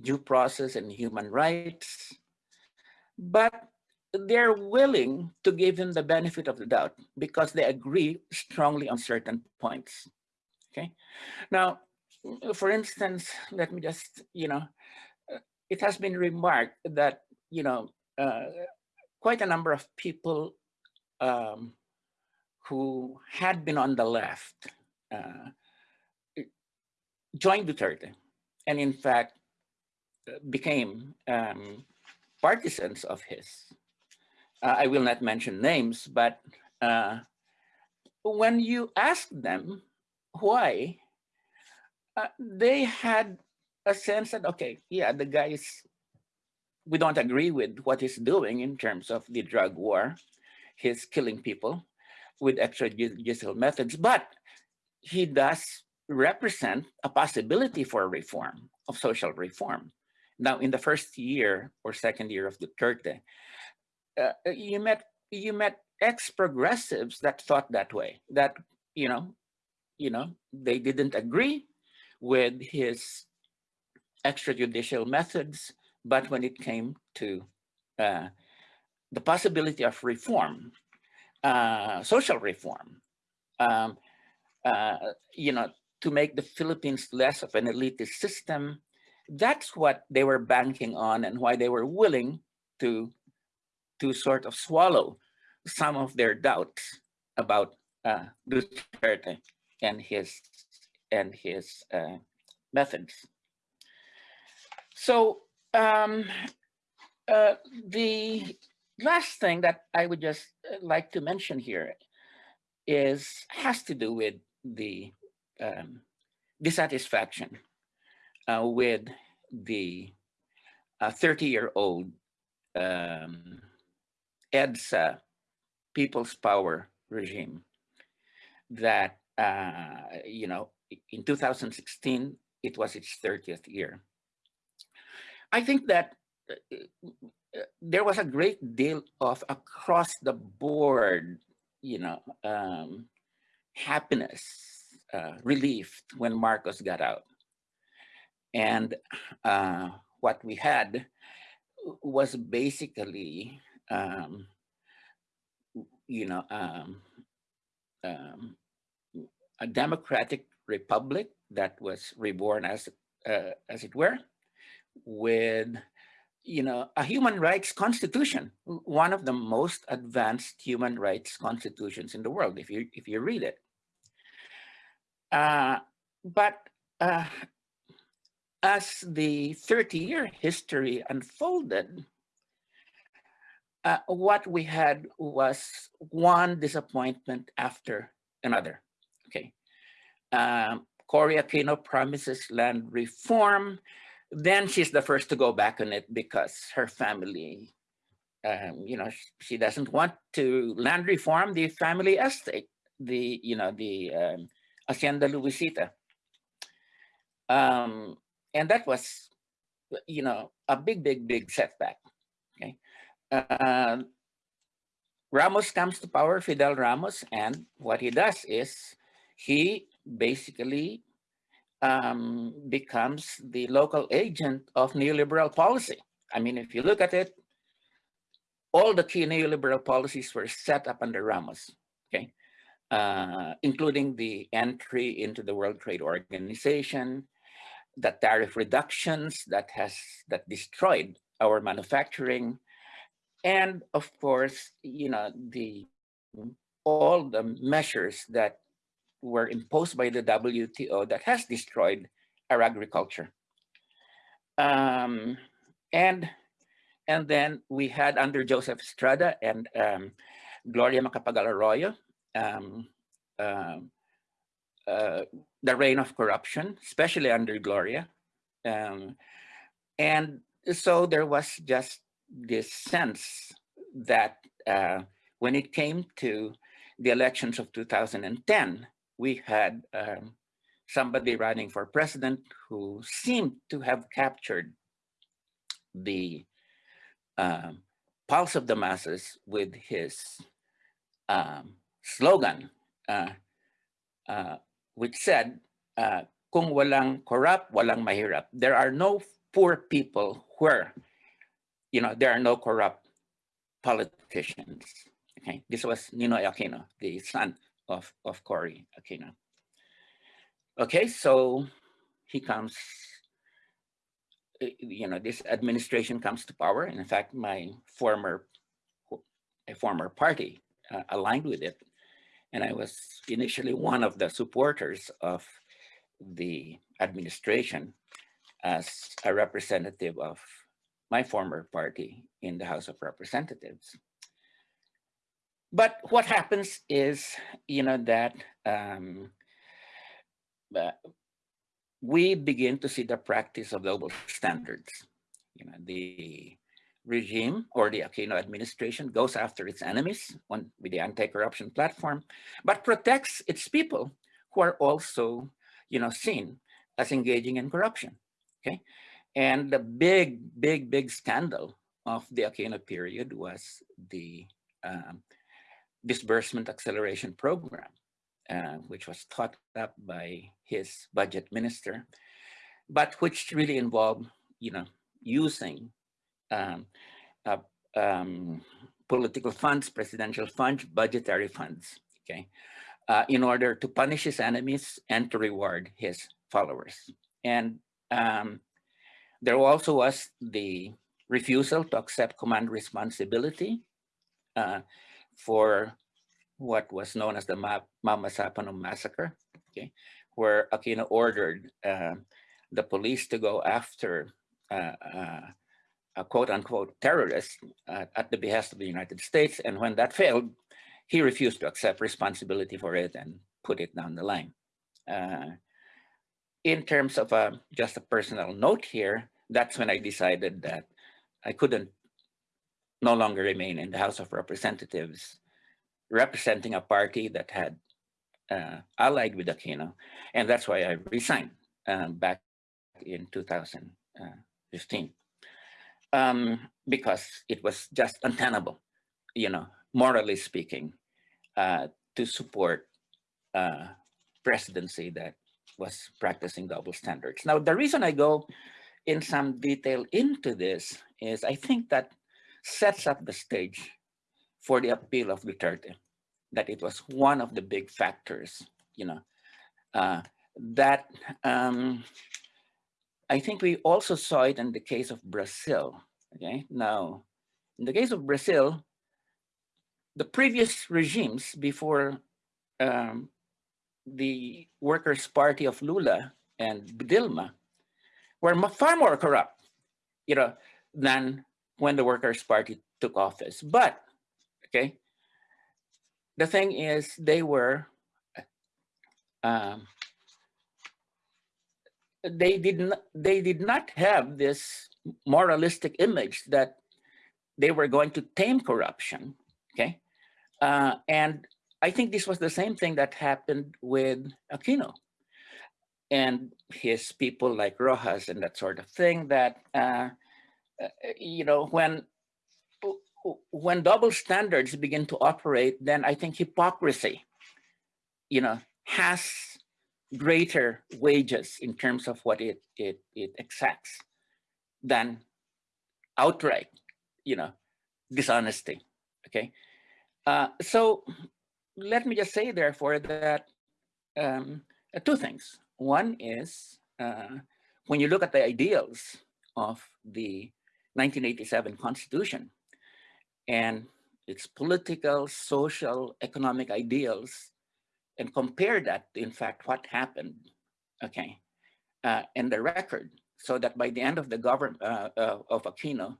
due process and human rights, but they're willing to give him the benefit of the doubt because they agree strongly on certain points. Okay. Now, for instance, let me just, you know, it has been remarked that, you know, uh, quite a number of people um, who had been on the left uh, joined Duterte and in fact became um, partisans of his. Uh, I will not mention names, but uh, when you ask them why, uh, they had a sense that, okay, yeah, the guy is, we don't agree with what he's doing in terms of the drug war. He's killing people with extrajudicial methods, but he does represent a possibility for reform, of social reform. Now, in the first year or second year of Duterte, uh, you met you met ex-progressives that thought that way, that, you know, you know, they didn't agree with his extrajudicial methods, but when it came to uh, the possibility of reform, uh, social reform, um, uh, you know, to make the Philippines less of an elitist system. That's what they were banking on and why they were willing to, to sort of swallow some of their doubts about uh, Duterte and his, and his uh, methods. So um, uh, the last thing that I would just uh, like to mention here is has to do with the um, dissatisfaction uh, with the 30-year-old um, EDSA People's Power regime that, uh, you know, in 2016, it was its 30th year. I think that uh, uh, there was a great deal of across the board, you know, um, happiness, uh, relief when Marcos got out. And uh, what we had was basically, um, you know, um, um, a democratic republic that was reborn as, uh, as it were, with you know, a human rights constitution, one of the most advanced human rights constitutions in the world, if you, if you read it. Uh, but uh, as the 30-year history unfolded, uh, what we had was one disappointment after another. Okay, um, Cory Aquino promises land reform, then she's the first to go back on it because her family, um, you know, she doesn't want to land reform the family estate, the, you know, the um, Hacienda Luisita. Um, and that was, you know, a big, big, big setback, okay? Uh, Ramos comes to power, Fidel Ramos, and what he does is he basically um, becomes the local agent of neoliberal policy. I mean, if you look at it, all the key neoliberal policies were set up under Ramos, okay? Uh, including the entry into the World Trade Organization, the tariff reductions that has that destroyed our manufacturing, and of course, you know, the all the measures that were imposed by the WTO that has destroyed our agriculture. Um, and, and then we had under Joseph Estrada and um, Gloria Macapagal Arroyo, um, uh, uh, the reign of corruption, especially under Gloria. Um, and so there was just this sense that uh, when it came to the elections of 2010, we had um, somebody running for president who seemed to have captured the um, pulse of the masses with his um, slogan, uh, uh, which said, uh, kung walang corrupt, walang mahirap. There are no poor people where, you know, there are no corrupt politicians. Okay, this was Ninoy Aquino, the son of, of Cory Aquino. Okay, so he comes, eh, you know, this administration comes to power. And in fact, my former, a former party uh, aligned with it. And I was initially one of the supporters of the administration as a representative of my former party in the House of Representatives. But what happens is, you know, that um, uh, we begin to see the practice of global standards. You know, the regime or the Aquino administration goes after its enemies on, with the anti-corruption platform, but protects its people who are also, you know, seen as engaging in corruption. Okay, and the big, big, big scandal of the Aquino period was the um, disbursement acceleration program, uh, which was thought up by his budget minister, but which really involved, you know, using um, uh, um, political funds, presidential funds, budgetary funds, okay, uh, in order to punish his enemies and to reward his followers. And um, there also was the refusal to accept command responsibility uh, for what was known as the Ma massacre, okay, where Aquino ordered uh, the police to go after uh, uh, a quote unquote terrorist uh, at the behest of the United States. And when that failed, he refused to accept responsibility for it and put it down the line. Uh, in terms of a, just a personal note here, that's when I decided that I couldn't no longer remain in the House of Representatives representing a party that had uh, allied with Aquino. And that's why I resigned um, back in 2015 um, because it was just untenable, you know, morally speaking, uh, to support uh, presidency that was practicing double standards. Now, the reason I go in some detail into this is I think that sets up the stage for the appeal of Duterte, that it was one of the big factors, you know, uh, that um, I think we also saw it in the case of Brazil. Okay, now in the case of Brazil, the previous regimes before um, the Workers' Party of Lula and Dilma were far more corrupt, you know, than when the Workers' Party took office. But, okay, the thing is they were um, they did not they did not have this moralistic image that they were going to tame corruption okay uh, and i think this was the same thing that happened with aquino and his people like Roxas and that sort of thing that uh, you know when when double standards begin to operate then i think hypocrisy you know has greater wages in terms of what it it it exacts than outright, you know, dishonesty. Okay, uh, so let me just say, therefore, that um, uh, two things. One is uh, when you look at the ideals of the 1987 Constitution and its political, social, economic ideals and compare that to, in fact, what happened, okay, uh, in the record, so that by the end of the government uh, uh, of Aquino,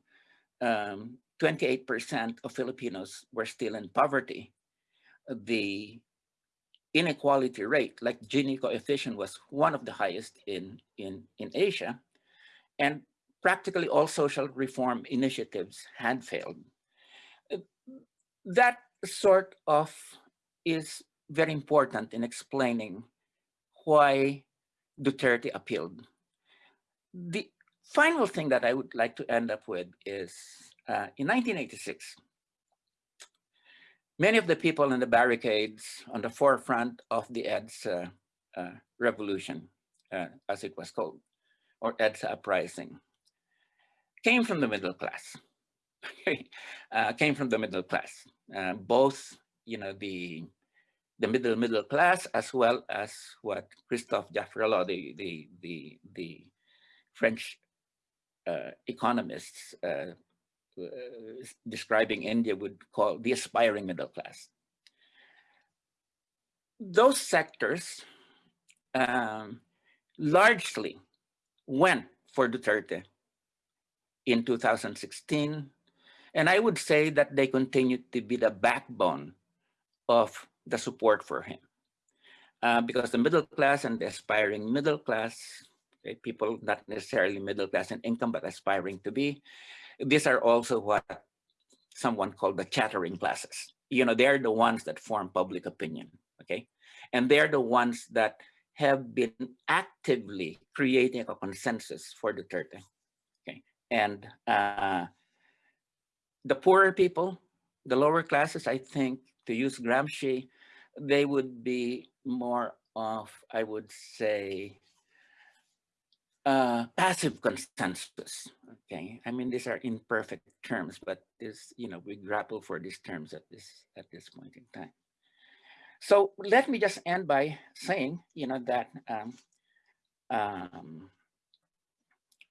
28% um, of Filipinos were still in poverty. The inequality rate, like Gini coefficient, was one of the highest in, in, in Asia. And practically all social reform initiatives had failed. That sort of is very important in explaining why Duterte appealed. The final thing that I would like to end up with is uh, in 1986, many of the people in the barricades on the forefront of the EDSA uh, revolution, uh, as it was called, or EDSA uprising, came from the middle class. uh, came from the middle class. Uh, both, you know, the the middle middle class as well as what Christophe Jaffrelot, the the the the French uh, economists uh, uh, describing India would call the aspiring middle class. Those sectors um, largely went for Duterte in 2016. And I would say that they continue to be the backbone of the support for him. Uh, because the middle class and the aspiring middle class, okay, people not necessarily middle class in income, but aspiring to be, these are also what someone called the chattering classes. You know, they're the ones that form public opinion, okay? And they're the ones that have been actively creating a consensus for Duterte? And uh, the poorer people, the lower classes, I think, to use Gramsci, they would be more of, I would say, uh, passive consensus. Okay, I mean these are imperfect terms, but this you know we grapple for these terms at this at this point in time. So let me just end by saying you know that um, um,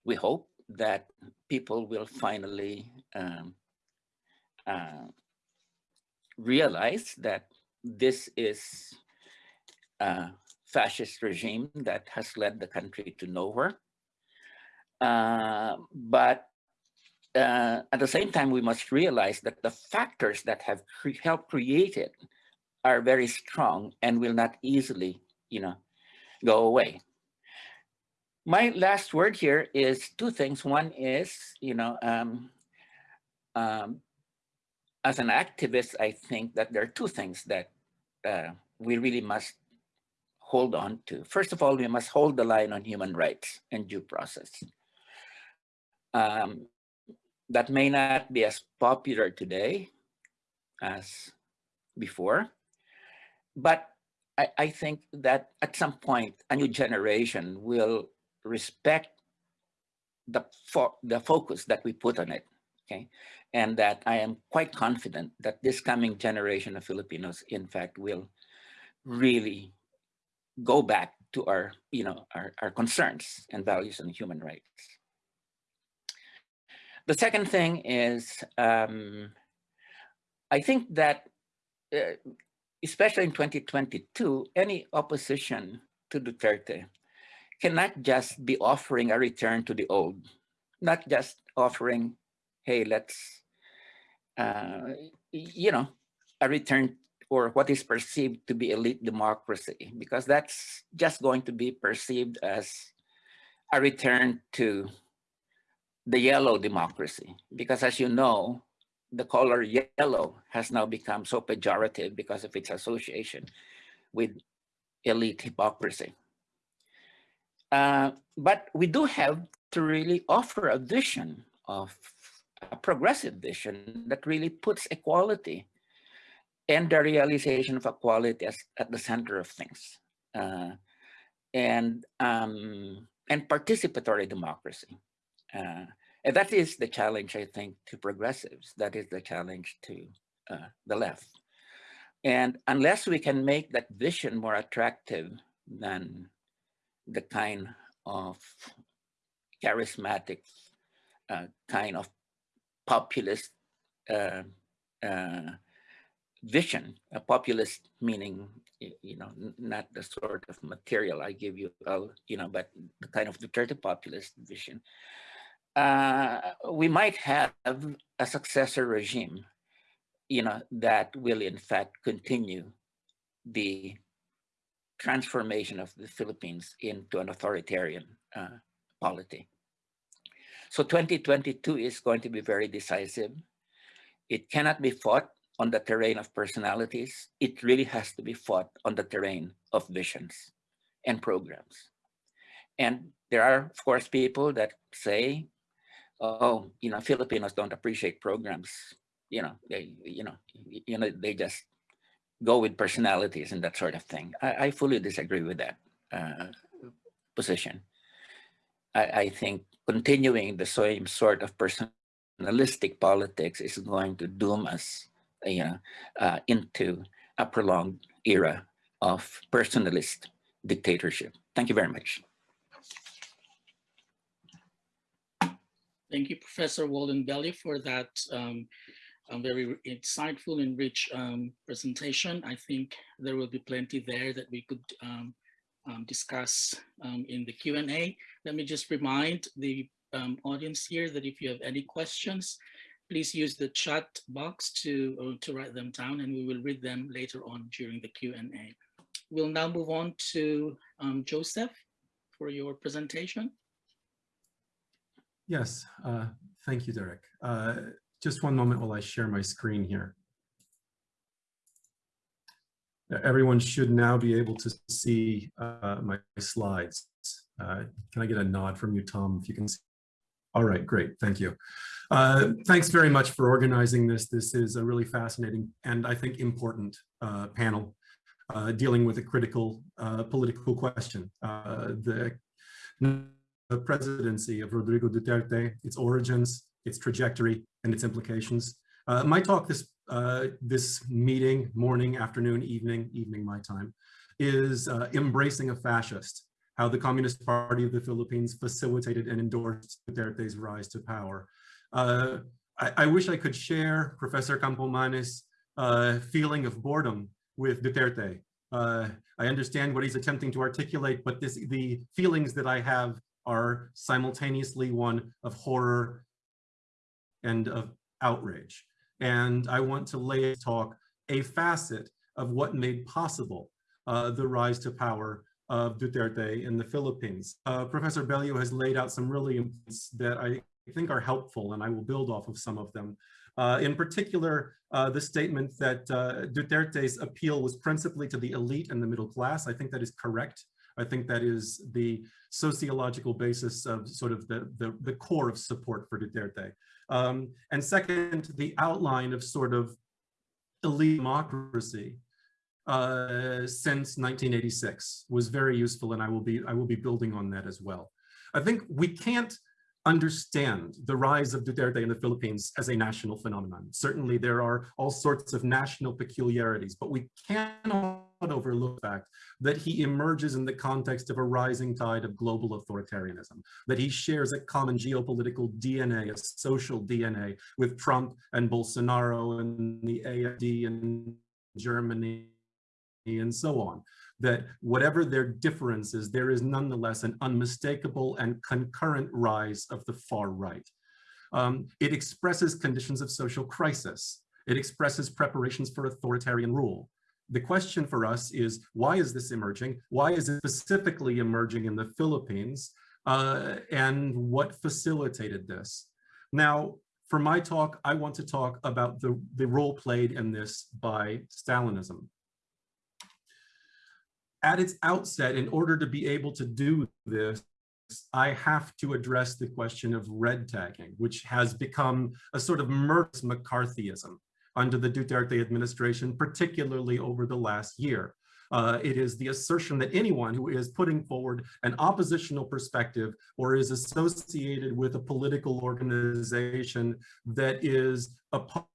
we hope that people will finally um, uh, realize that this is a fascist regime that has led the country to nowhere. Uh, but uh, at the same time, we must realize that the factors that have cre helped create it are very strong and will not easily, you know, go away. My last word here is two things. One is, you know, um, um, as an activist, I think that there are two things that uh, we really must hold on to. First of all, we must hold the line on human rights and due process. Um, that may not be as popular today as before, but I, I think that at some point, a new generation will respect the, fo the focus that we put on it, okay? And that I am quite confident that this coming generation of Filipinos, in fact, will really go back to our, you know, our, our concerns and values on human rights. The second thing is, um, I think that, uh, especially in 2022, any opposition to Duterte cannot just be offering a return to the old, not just offering, hey, let's, uh, you know, a return or what is perceived to be elite democracy, because that's just going to be perceived as a return to the yellow democracy. Because as you know, the color yellow has now become so pejorative because of its association with elite hypocrisy. Uh, but we do have to really offer a vision of a progressive vision that really puts equality and the realization of equality as, at the center of things. Uh, and, um, and participatory democracy. Uh, and that is the challenge, I think, to progressives. That is the challenge to uh, the left. And unless we can make that vision more attractive than the kind of charismatic uh, kind of populist uh, uh, vision, a populist meaning, you know, not the sort of material I give you, uh, you know, but the kind of Duterte populist vision, uh, we might have a successor regime, you know, that will in fact continue the transformation of the Philippines into an authoritarian uh, polity. So 2022 is going to be very decisive. It cannot be fought on the terrain of personalities, it really has to be fought on the terrain of visions and programs. And there are, of course, people that say, oh, you know, Filipinos don't appreciate programs. You know, they, you know, you know, they just go with personalities and that sort of thing. I, I fully disagree with that uh, position. I, I think continuing the same sort of personalistic politics is going to doom us you know, uh, into a prolonged era of personalist dictatorship. Thank you very much. Thank you, Professor Walden Bello, for that um, very insightful and rich um, presentation. I think there will be plenty there that we could um, um discuss um, in the Q&A. Let me just remind the um, audience here that if you have any questions, please use the chat box to, uh, to write them down and we will read them later on during the Q&A. We'll now move on to um, Joseph for your presentation. Yes, uh, thank you, Derek. Uh, just one moment while I share my screen here. Everyone should now be able to see uh, my slides. Uh, can I get a nod from you, Tom, if you can see? All right, great, thank you. Uh, thanks very much for organizing this. This is a really fascinating and I think important uh, panel uh, dealing with a critical uh, political question. The presidency of Rodrigo Duterte, its origins, its trajectory, and its implications. Uh, my talk this, uh, this meeting, morning, afternoon, evening, evening my time, is uh, Embracing a Fascist, how the Communist Party of the Philippines facilitated and endorsed Duterte's rise to power. Uh, I, I, wish I could share Professor Campomanes' uh, feeling of boredom with Duterte. Uh, I understand what he's attempting to articulate, but this, the feelings that I have are simultaneously one of horror and of outrage. And I want to lay talk a facet of what made possible uh, the rise to power of Duterte in the Philippines. Uh, Professor Bello has laid out some really that I think are helpful, and I will build off of some of them. Uh, in particular, uh, the statement that uh, Duterte's appeal was principally to the elite and the middle class. I think that is correct. I think that is the sociological basis of sort of the, the, the core of support for Duterte. Um, and second, the outline of sort of elite democracy uh, since 1986 was very useful, and I will be I will be building on that as well. I think we can't understand the rise of Duterte in the Philippines as a national phenomenon. Certainly there are all sorts of national peculiarities, but we cannot overlook the fact that he emerges in the context of a rising tide of global authoritarianism, that he shares a common geopolitical DNA, a social DNA with Trump and Bolsonaro and the AFD in Germany and so on that whatever their differences, there is nonetheless an unmistakable and concurrent rise of the far right. Um, it expresses conditions of social crisis. It expresses preparations for authoritarian rule. The question for us is, why is this emerging? Why is it specifically emerging in the Philippines? Uh, and what facilitated this? Now, for my talk, I want to talk about the, the role played in this by Stalinism at its outset, in order to be able to do this, I have to address the question of red tagging, which has become a sort of murderous McCarthyism under the Duterte administration, particularly over the last year. Uh, it is the assertion that anyone who is putting forward an oppositional perspective or is associated with a political organization that is opposed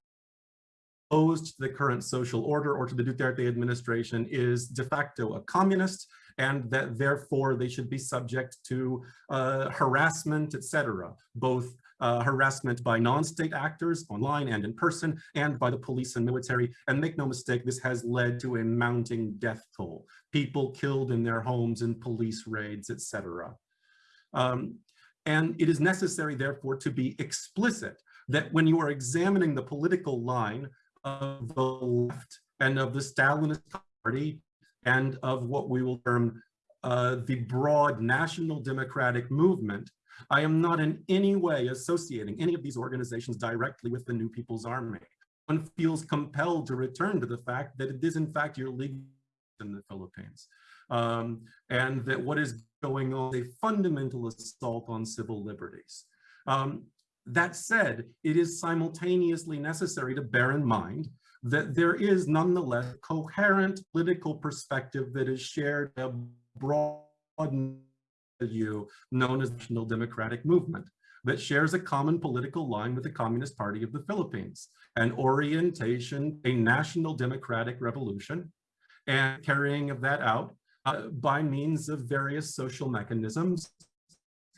opposed to the current social order or to the Duterte administration is de facto a communist and that therefore they should be subject to uh, harassment, etc., both uh, harassment by non-state actors online and in person and by the police and military. And make no mistake, this has led to a mounting death toll, people killed in their homes in police raids, etc. Um, and it is necessary, therefore, to be explicit that when you are examining the political line of the left and of the Stalinist party and of what we will term uh, the broad national democratic movement, I am not in any way associating any of these organizations directly with the New People's Army. One feels compelled to return to the fact that it is in fact your league in the Philippines. Um, and that what is going on is a fundamental assault on civil liberties. Um, that said, it is simultaneously necessary to bear in mind that there is nonetheless coherent political perspective that is shared a broad view known as the National Democratic Movement that shares a common political line with the Communist Party of the Philippines, an orientation, a national democratic revolution, and carrying of that out uh, by means of various social mechanisms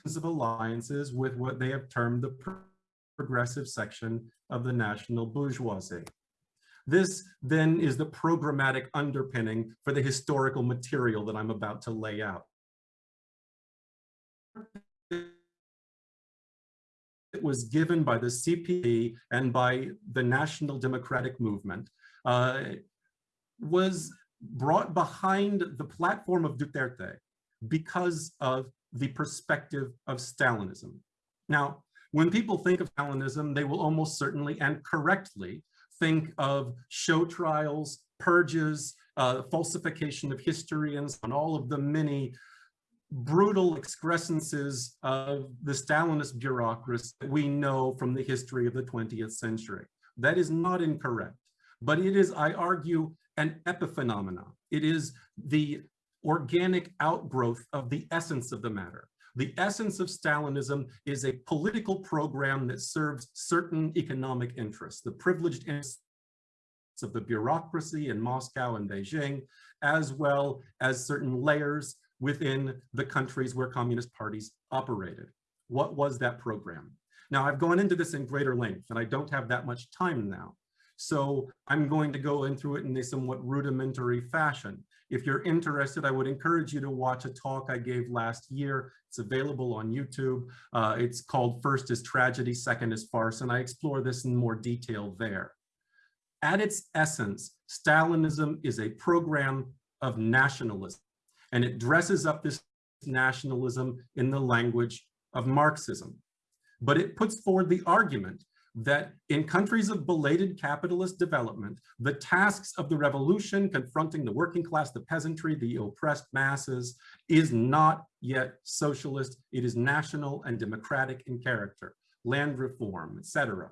of alliances with what they have termed the progressive section of the national bourgeoisie. This then is the programmatic underpinning for the historical material that I'm about to lay out. It was given by the CPP and by the National Democratic Movement uh, was brought behind the platform of Duterte because of the perspective of Stalinism. Now, when people think of Stalinism, they will almost certainly and correctly think of show trials, purges, uh, falsification of history, and on all of the many brutal excrescences of the Stalinist bureaucracy that we know from the history of the 20th century. That is not incorrect, but it is, I argue, an epiphenomena. It is the organic outgrowth of the essence of the matter. The essence of Stalinism is a political program that serves certain economic interests, the privileged interests of the bureaucracy in Moscow and Beijing, as well as certain layers within the countries where communist parties operated. What was that program? Now, I've gone into this in greater length, and I don't have that much time now. So I'm going to go in through it in a somewhat rudimentary fashion. If you're interested, I would encourage you to watch a talk I gave last year. It's available on YouTube. Uh, it's called First is Tragedy, Second is Farce, and I explore this in more detail there. At its essence, Stalinism is a program of nationalism, and it dresses up this nationalism in the language of Marxism. But it puts forward the argument that in countries of belated capitalist development, the tasks of the revolution confronting the working class, the peasantry, the oppressed masses is not yet socialist. It is national and democratic in character, land reform, etc.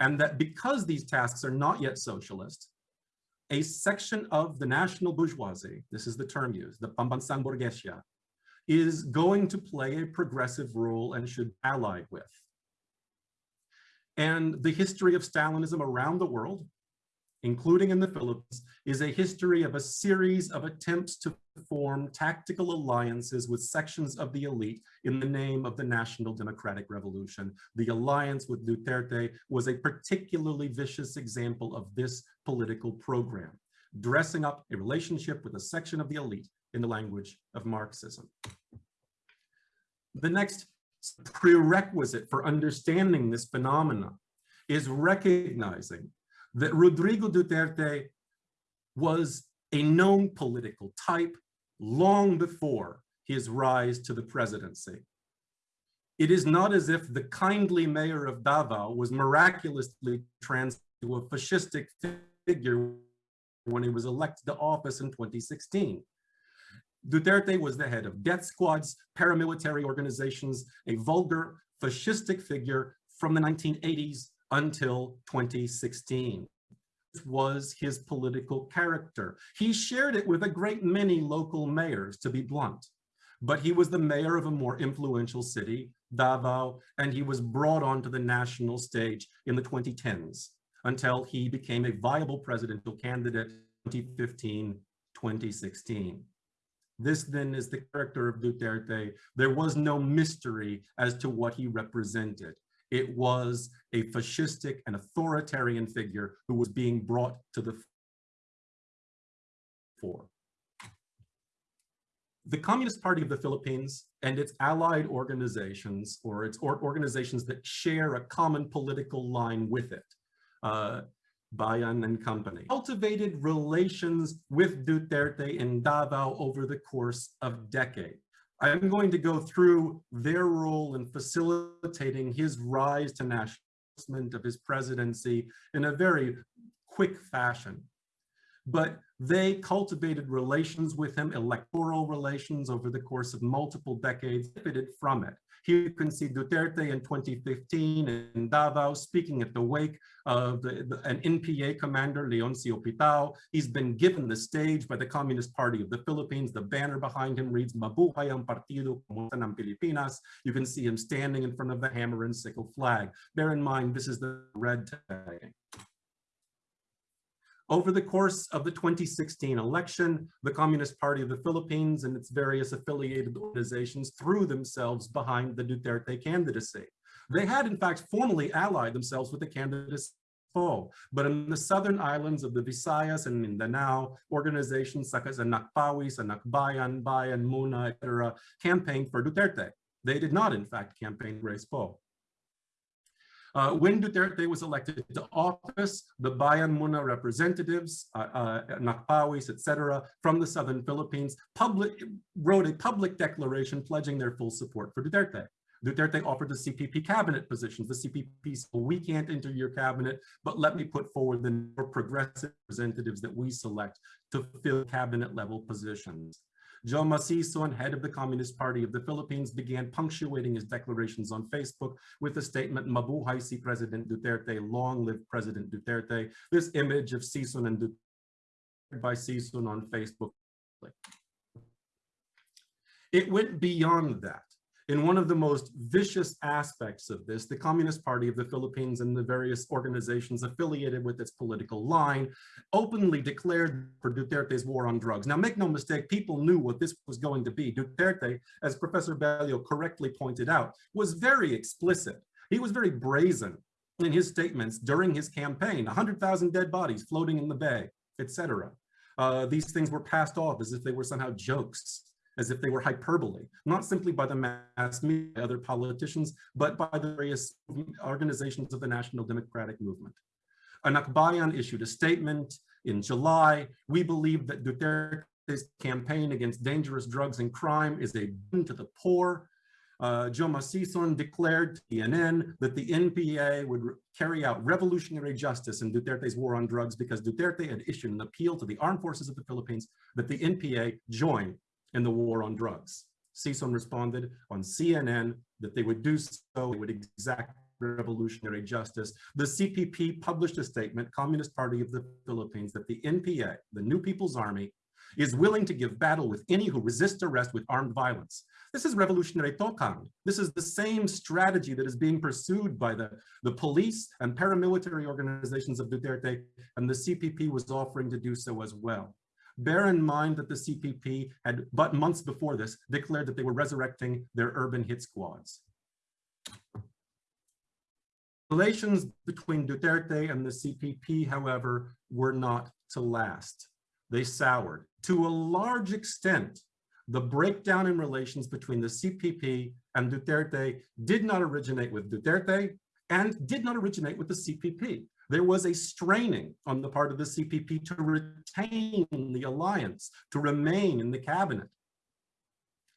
And that because these tasks are not yet socialist, a section of the national bourgeoisie, this is the term used, the Pambansang Borgesia, is going to play a progressive role and should allied with. And the history of Stalinism around the world, including in the Philippines, is a history of a series of attempts to form tactical alliances with sections of the elite in the name of the National Democratic Revolution. The alliance with Duterte was a particularly vicious example of this political program, dressing up a relationship with a section of the elite in the language of Marxism. The next prerequisite for understanding this phenomena is recognizing that Rodrigo Duterte was a known political type long before his rise to the presidency. It is not as if the kindly mayor of Davao was miraculously transformed to a fascistic figure when he was elected to office in 2016. Duterte was the head of death squads, paramilitary organizations, a vulgar fascistic figure from the 1980s until 2016 This was his political character. He shared it with a great many local mayors, to be blunt, but he was the mayor of a more influential city, Davao, and he was brought onto the national stage in the 2010s until he became a viable presidential candidate in 2015, 2016. This then is the character of Duterte. There was no mystery as to what he represented. It was a fascistic and authoritarian figure who was being brought to the fore. The Communist Party of the Philippines and its allied organizations or its or organizations that share a common political line with it, uh, Bayan and company, cultivated relations with Duterte in Davao over the course of decades. I'm going to go through their role in facilitating his rise to nationalism of his presidency in a very quick fashion. But they cultivated relations with him, electoral relations over the course of multiple decades, benefited from it. Here you can see Duterte in 2015 in Davao speaking at the wake of the, the, an NPA commander, Leoncio Pitao. He's been given the stage by the Communist Party of the Philippines. The banner behind him reads, Mabuhay ang Partido Komunista ng Pilipinas. You can see him standing in front of the hammer and sickle flag. Bear in mind, this is the red tag. Over the course of the 2016 election, the Communist Party of the Philippines and its various affiliated organizations threw themselves behind the Duterte candidacy. They had, in fact, formally allied themselves with the candidacy foe. But in the southern islands of the Visayas and Mindanao, organizations such as Anakpawis, Anakbayan, Bayan, Muna, etc., campaigned for Duterte. They did not, in fact, campaign Grace Poe. Uh, when Duterte was elected to office, the Bayan Muna representatives, uh, uh, Anakpawis, etc., from the southern Philippines, public, wrote a public declaration pledging their full support for Duterte. Duterte offered the CPP cabinet positions. The CPP said, we can't enter your cabinet, but let me put forward the more progressive representatives that we select to fill cabinet level positions. Joma Sison, head of the Communist Party of the Philippines, began punctuating his declarations on Facebook with the statement, Mabuhay si President Duterte, long live President Duterte. This image of Sison and Duterte by Sison on Facebook. It went beyond that. In one of the most vicious aspects of this, the Communist Party of the Philippines and the various organizations affiliated with its political line openly declared for Duterte's war on drugs. Now, make no mistake, people knew what this was going to be. Duterte, as Professor Bello correctly pointed out, was very explicit. He was very brazen in his statements during his campaign, 100,000 dead bodies floating in the bay, etc. Uh, these things were passed off as if they were somehow jokes as if they were hyperbole, not simply by the mass media, other politicians, but by the various organizations of the National Democratic Movement. Anakbayan issued a statement in July. We believe that Duterte's campaign against dangerous drugs and crime is a boon to the poor. Uh, Joma declared to CNN that the NPA would carry out revolutionary justice in Duterte's war on drugs because Duterte had issued an appeal to the armed forces of the Philippines that the NPA join in the war on drugs. Sison responded on CNN that they would do so, they would exact revolutionary justice. The CPP published a statement, Communist Party of the Philippines, that the NPA, the New People's Army, is willing to give battle with any who resist arrest with armed violence. This is revolutionary tokhang. This is the same strategy that is being pursued by the, the police and paramilitary organizations of Duterte, and the CPP was offering to do so as well. Bear in mind that the CPP had, but months before this, declared that they were resurrecting their urban hit squads. Relations between Duterte and the CPP, however, were not to last. They soured. To a large extent, the breakdown in relations between the CPP and Duterte did not originate with Duterte and did not originate with the CPP. There was a straining on the part of the CPP to retain the alliance, to remain in the cabinet.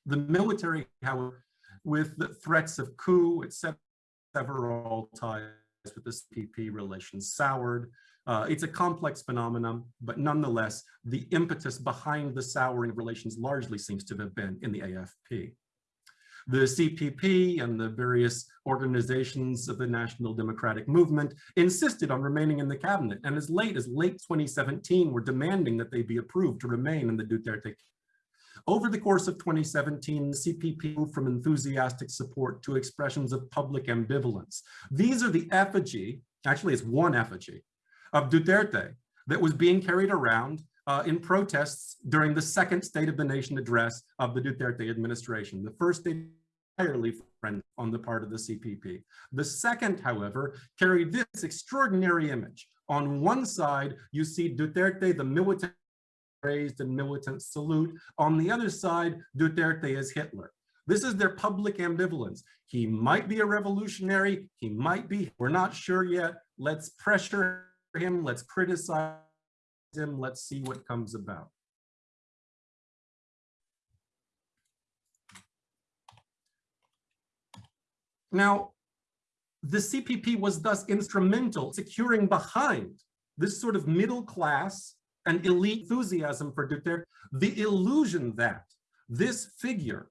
The military, however, with the threats of coup, etc., several ties with the CPP relations soured. Uh, it's a complex phenomenon, but nonetheless, the impetus behind the souring of relations largely seems to have been in the AFP. The CPP and the various organizations of the National Democratic Movement insisted on remaining in the cabinet, and as late as late 2017 were demanding that they be approved to remain in the Duterte over the course of 2017, the CPP moved from enthusiastic support to expressions of public ambivalence. These are the effigy, actually it's one effigy, of Duterte that was being carried around uh, in protests during the second State of the Nation address of the Duterte administration. The first entirely friend on the part of the CPP. The second, however, carried this extraordinary image. On one side, you see Duterte, the militant raised and militant salute. On the other side, Duterte is Hitler. This is their public ambivalence. He might be a revolutionary, he might be, we're not sure yet. Let's pressure him, let's criticize him, let's see what comes about. Now, the CPP was thus instrumental securing behind this sort of middle class and elite enthusiasm for Duterte, the illusion that this figure,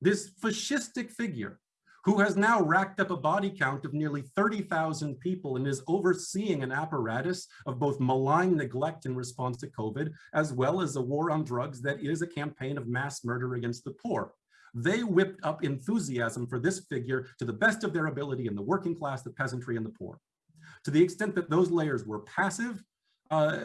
this fascistic figure, who has now racked up a body count of nearly 30,000 people and is overseeing an apparatus of both malign neglect in response to COVID, as well as a war on drugs that is a campaign of mass murder against the poor. They whipped up enthusiasm for this figure to the best of their ability in the working class, the peasantry, and the poor. To the extent that those layers were passive, uh,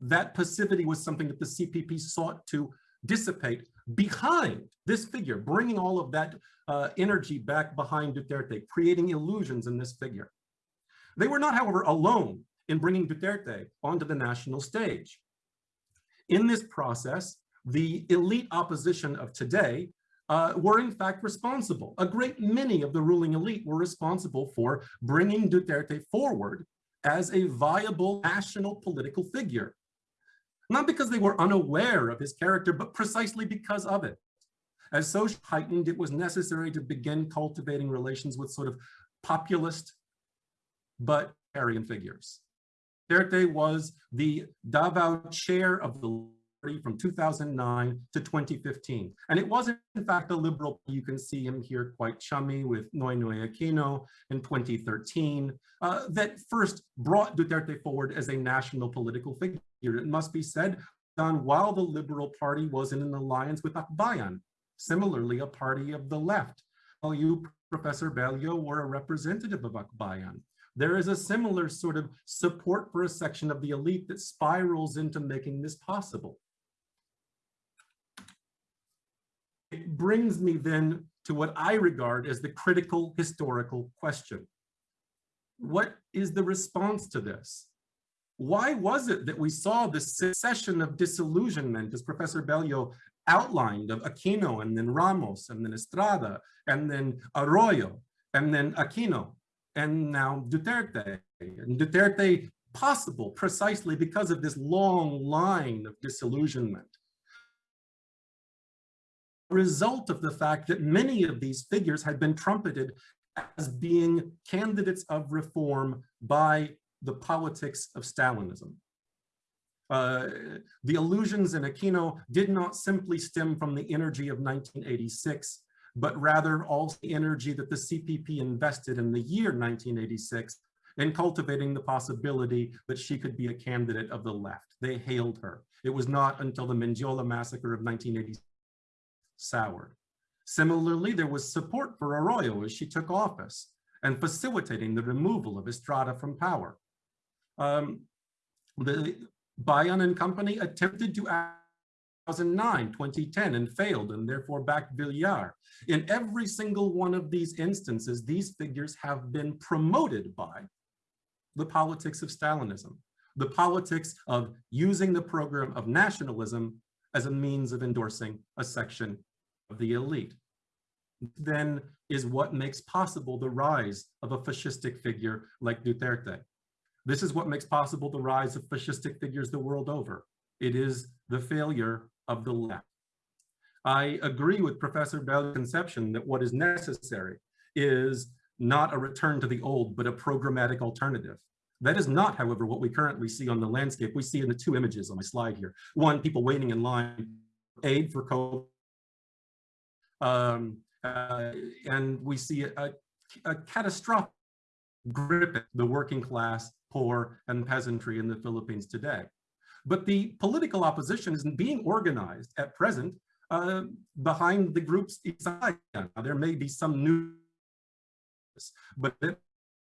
that passivity was something that the CPP sought to dissipate behind this figure, bringing all of that uh, energy back behind Duterte, creating illusions in this figure. They were not, however, alone in bringing Duterte onto the national stage. In this process, the elite opposition of today uh, were in fact responsible. A great many of the ruling elite were responsible for bringing Duterte forward as a viable national political figure not because they were unaware of his character, but precisely because of it. As social heightened, it was necessary to begin cultivating relations with sort of populist, but Aryan figures. Duterte was the Davao chair of the from 2009 to 2015. And it was in fact a liberal, you can see him here quite chummy with Noynoy Aquino in 2013, uh, that first brought Duterte forward as a national political figure. It must be said, done while the Liberal Party was in an alliance with Akbayan, similarly a party of the left. While you, Professor Bello, were a representative of Akbayan. There is a similar sort of support for a section of the elite that spirals into making this possible. It brings me then to what I regard as the critical historical question. What is the response to this? Why was it that we saw this succession of disillusionment, as Professor Bello outlined, of Aquino and then Ramos and then Estrada and then Arroyo and then Aquino and now Duterte. And Duterte possible precisely because of this long line of disillusionment. Result of the fact that many of these figures had been trumpeted as being candidates of reform by the politics of Stalinism. Uh, the illusions in Aquino did not simply stem from the energy of 1986, but rather also the energy that the CPP invested in the year 1986 in cultivating the possibility that she could be a candidate of the left. They hailed her. It was not until the Mendiola massacre of 1980 soured. Similarly, there was support for Arroyo as she took office and facilitating the removal of Estrada from power. Um, the Bayan and company attempted to 2009, 2010, and failed, and therefore backed Villar. In every single one of these instances, these figures have been promoted by the politics of Stalinism, the politics of using the program of nationalism as a means of endorsing a section of the elite. Then is what makes possible the rise of a fascistic figure like Duterte. This is what makes possible the rise of fascistic figures the world over. It is the failure of the left. I agree with Professor Bello's conception that what is necessary is not a return to the old, but a programmatic alternative. That is not, however, what we currently see on the landscape. We see in the two images on my slide here. One, people waiting in line, aid for COVID. Um, uh, and we see a, a catastrophic grip the working class, poor, and peasantry in the Philippines today. But the political opposition isn't being organized at present uh, behind the groups there may be some new, but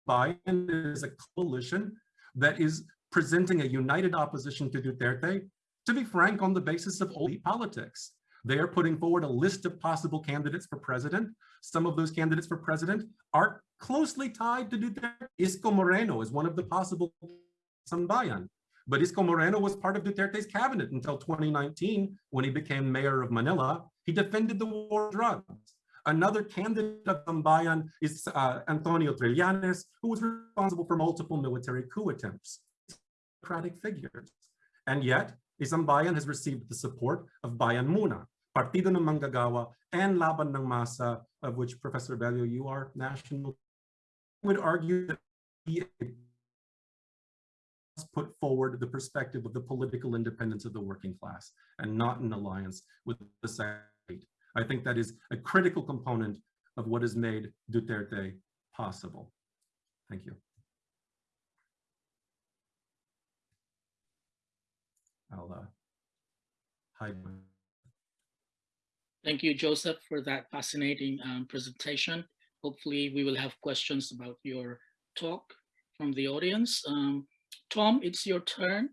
Bayan is a coalition that is presenting a united opposition to Duterte, to be frank, on the basis of old politics. They are putting forward a list of possible candidates for president. Some of those candidates for president are closely tied to Duterte. Isko Moreno is one of the possible Sambayan. But Isko Moreno was part of Duterte's cabinet until 2019, when he became mayor of Manila. He defended the war on drugs. Another candidate of Sambayan is uh, Antonio Trillanes, who was responsible for multiple military coup attempts. Democratic figures. And yet, Isambayan has received the support of Bayan Muna, Partido ng Manggagawa, and Laban ng Masa, of which Professor Bello, you are national. Would argue that he put forward the perspective of the political independence of the working class and not an alliance with the. I think that is a critical component of what has made Duterte possible. Thank you. I'll uh, hide. Thank you, Joseph, for that fascinating um, presentation. Hopefully we will have questions about your talk from the audience. Um, Tom, it's your turn.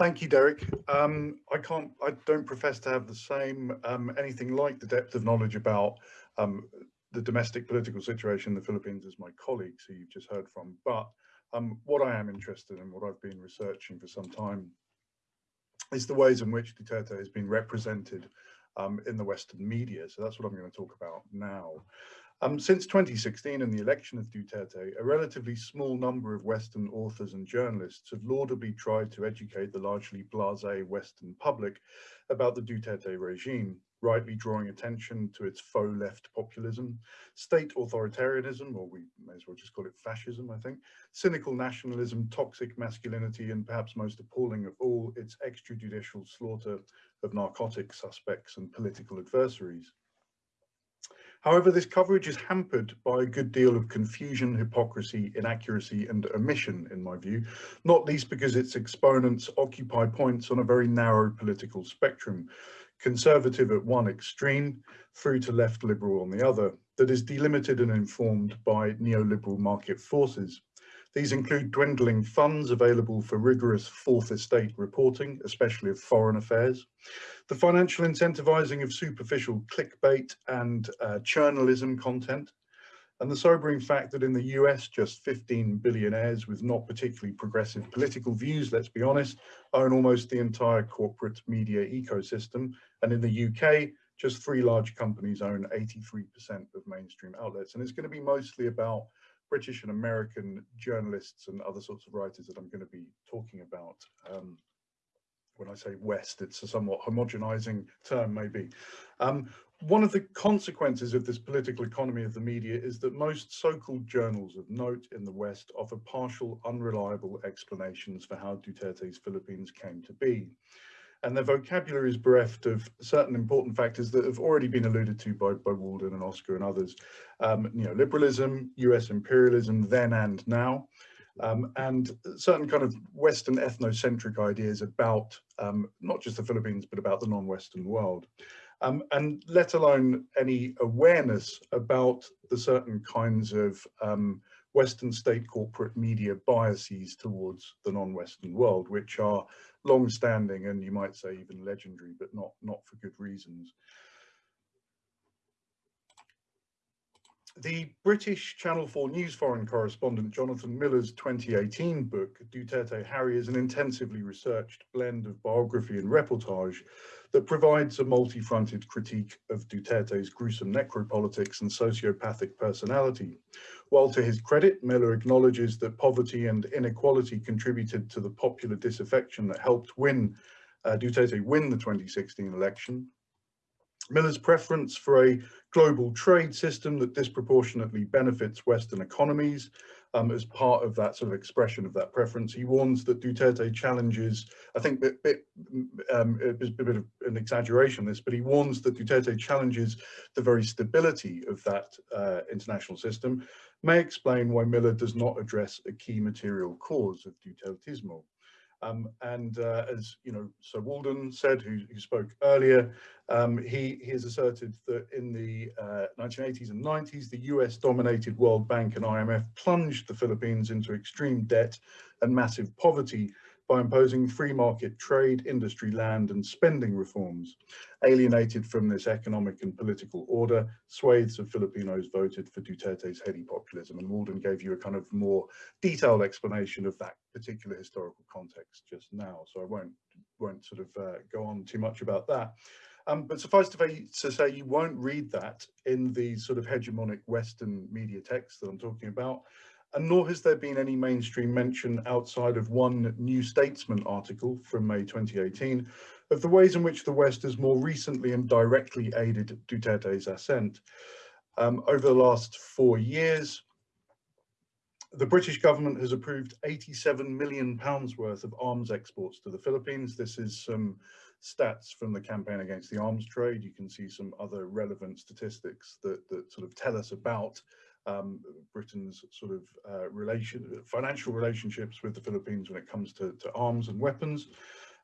Thank you, Derek. Um, I can't, I don't profess to have the same, um, anything like the depth of knowledge about um, the domestic political situation in the Philippines as my colleagues who you've just heard from. But um, what I am interested in, what I've been researching for some time, is the ways in which Duterte has been represented um, in the Western media. So that's what I'm going to talk about now. Um, since 2016 and the election of Duterte, a relatively small number of Western authors and journalists have laudably tried to educate the largely blasé Western public about the Duterte regime, rightly drawing attention to its faux left populism, state authoritarianism, or we may as well just call it fascism, I think, cynical nationalism, toxic masculinity, and perhaps most appalling of all, its extrajudicial slaughter of narcotic suspects and political adversaries. However, this coverage is hampered by a good deal of confusion, hypocrisy, inaccuracy and omission, in my view, not least because its exponents occupy points on a very narrow political spectrum, conservative at one extreme through to left liberal on the other, that is delimited and informed by neoliberal market forces. These include dwindling funds available for rigorous fourth estate reporting, especially of foreign affairs, the financial incentivizing of superficial clickbait and uh, journalism content, and the sobering fact that in the US, just 15 billionaires with not particularly progressive political views, let's be honest, own almost the entire corporate media ecosystem. And in the UK, just three large companies own 83% of mainstream outlets. And it's going to be mostly about British and American journalists and other sorts of writers that I'm going to be talking about. Um, when I say West, it's a somewhat homogenizing term maybe. Um, one of the consequences of this political economy of the media is that most so-called journals of note in the West offer partial, unreliable explanations for how Duterte's Philippines came to be and their vocabulary is bereft of certain important factors that have already been alluded to by, by Walden and Oscar and others. Um, neoliberalism, US imperialism then and now, um, and certain kind of Western ethnocentric ideas about um, not just the Philippines, but about the non-Western world. Um, and let alone any awareness about the certain kinds of um, Western state corporate media biases towards the non-Western world, which are long-standing and you might say even legendary, but not, not for good reasons. The British Channel 4 News foreign correspondent Jonathan Miller's 2018 book, Duterte Harry, is an intensively researched blend of biography and reportage that provides a multi-fronted critique of Duterte's gruesome necropolitics and sociopathic personality. While to his credit, Miller acknowledges that poverty and inequality contributed to the popular disaffection that helped win uh, Duterte win the 2016 election. Miller's preference for a global trade system that disproportionately benefits Western economies um, as part of that sort of expression of that preference. He warns that Duterte challenges, I think bit, bit, um, a bit of an exaggeration this, but he warns that Duterte challenges the very stability of that uh, international system, may explain why Miller does not address a key material cause of Dutertismo. Um, and uh, as you know, Sir Walden said, who, who spoke earlier, um, he, he has asserted that in the uh, 1980s and 90s, the US dominated World Bank and IMF plunged the Philippines into extreme debt and massive poverty by imposing free market trade, industry, land and spending reforms. Alienated from this economic and political order, swathes of Filipinos voted for Duterte's heady populism. And Walden gave you a kind of more detailed explanation of that particular historical context just now. So I won't, won't sort of uh, go on too much about that. Um, but suffice to, say, you won't read that in the sort of hegemonic Western media text that I'm talking about and nor has there been any mainstream mention outside of one New Statesman article from May 2018 of the ways in which the West has more recently and directly aided Duterte's ascent. Um, over the last four years, the British government has approved 87 million pounds worth of arms exports to the Philippines. This is some stats from the campaign against the arms trade. You can see some other relevant statistics that, that sort of tell us about um, Britain's sort of uh, relation, financial relationships with the Philippines when it comes to, to arms and weapons.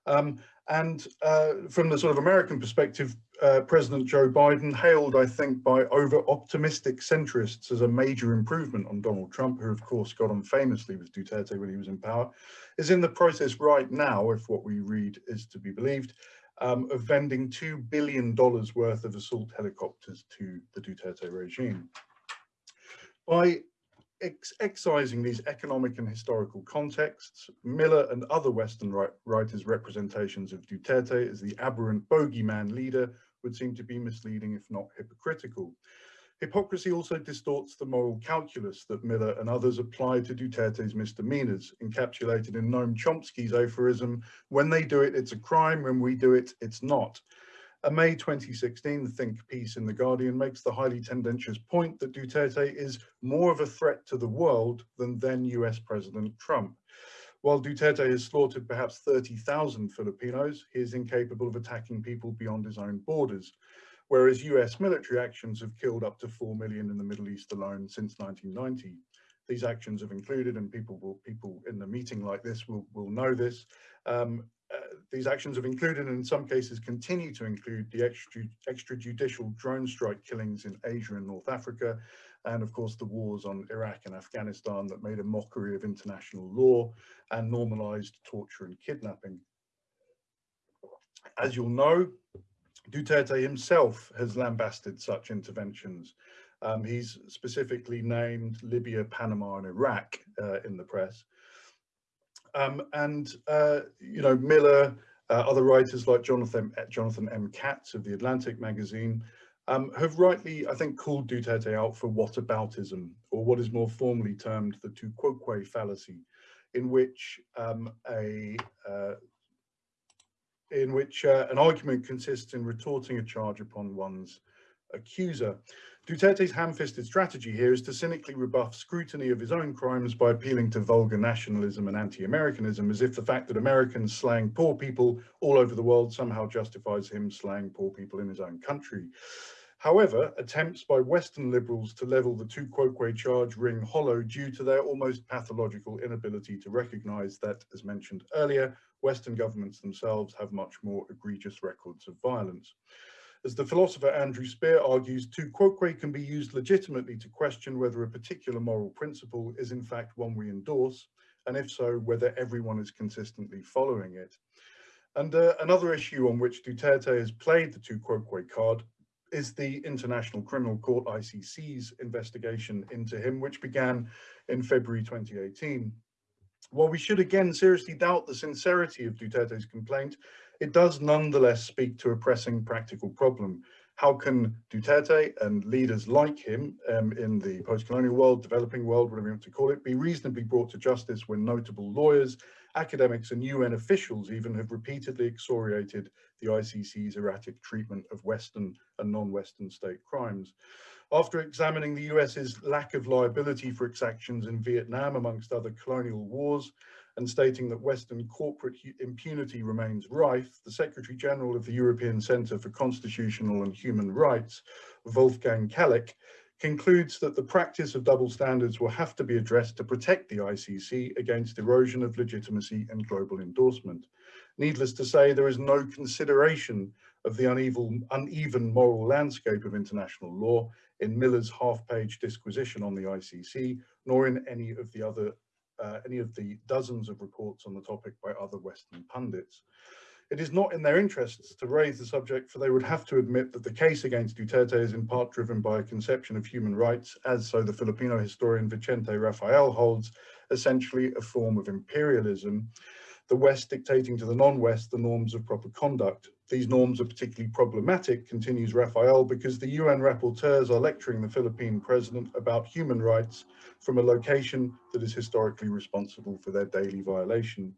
Um, and uh, from the sort of American perspective, uh, President Joe Biden, hailed, I think, by over-optimistic centrists as a major improvement on Donald Trump, who of course got on famously with Duterte when he was in power, is in the process right now, if what we read is to be believed, um, of vending $2 billion worth of assault helicopters to the Duterte regime. By ex excising these economic and historical contexts, Miller and other Western writers' representations of Duterte as the aberrant bogeyman leader would seem to be misleading, if not hypocritical. Hypocrisy also distorts the moral calculus that Miller and others apply to Duterte's misdemeanors, encapsulated in Noam Chomsky's aphorism, when they do it, it's a crime, when we do it, it's not. A May 2016 think piece in The Guardian makes the highly tendentious point that Duterte is more of a threat to the world than then US President Trump. While Duterte has slaughtered perhaps 30,000 Filipinos, he is incapable of attacking people beyond his own borders. whereas US military actions have killed up to 4 million in the Middle East alone since 1990. These actions have included, and people will, people in the meeting like this will, will know this, um, uh, these actions have included and in some cases continue to include the extra, extrajudicial drone strike killings in Asia and North Africa, and of course the wars on Iraq and Afghanistan that made a mockery of international law and normalized torture and kidnapping. As you'll know, Duterte himself has lambasted such interventions. Um, he's specifically named Libya, Panama and Iraq uh, in the press. Um, and, uh, you know, Miller, uh, other writers like Jonathan, Jonathan M. Katz of The Atlantic magazine um, have rightly, I think, called Duterte out for whataboutism, or what is more formally termed the tu quoque fallacy, in which um, a uh, in which uh, an argument consists in retorting a charge upon one's accuser. Duterte's ham-fisted strategy here is to cynically rebuff scrutiny of his own crimes by appealing to vulgar nationalism and anti-Americanism as if the fact that Americans slang poor people all over the world somehow justifies him slaying poor people in his own country. However, attempts by Western liberals to level the tu quoque charge ring hollow due to their almost pathological inability to recognize that, as mentioned earlier, Western governments themselves have much more egregious records of violence. As the philosopher Andrew Spear argues, tu quoque can be used legitimately to question whether a particular moral principle is in fact one we endorse, and if so, whether everyone is consistently following it. And uh, another issue on which Duterte has played the tu quoque card is the International Criminal Court ICC's investigation into him, which began in February 2018. While we should again seriously doubt the sincerity of Duterte's complaint, it does nonetheless speak to a pressing practical problem. How can Duterte and leaders like him um, in the post-colonial world, developing world, whatever you want to call it, be reasonably brought to justice when notable lawyers, academics and UN officials even have repeatedly excoriated the ICC's erratic treatment of Western and non-Western state crimes. After examining the US's lack of liability for its actions in Vietnam, amongst other colonial wars, and stating that Western corporate impunity remains rife, the Secretary General of the European Centre for Constitutional and Human Rights, Wolfgang Kaleck, concludes that the practice of double standards will have to be addressed to protect the ICC against erosion of legitimacy and global endorsement. Needless to say, there is no consideration of the uneven, uneven moral landscape of international law in Miller's half-page disquisition on the ICC, nor in any of the other uh, any of the dozens of reports on the topic by other Western pundits. It is not in their interests to raise the subject, for they would have to admit that the case against Duterte is in part driven by a conception of human rights, as so the Filipino historian Vicente Rafael holds, essentially a form of imperialism, the West dictating to the non-West the norms of proper conduct. These norms are particularly problematic, continues Rafael, because the UN rapporteurs are lecturing the Philippine president about human rights from a location that is historically responsible for their daily violation.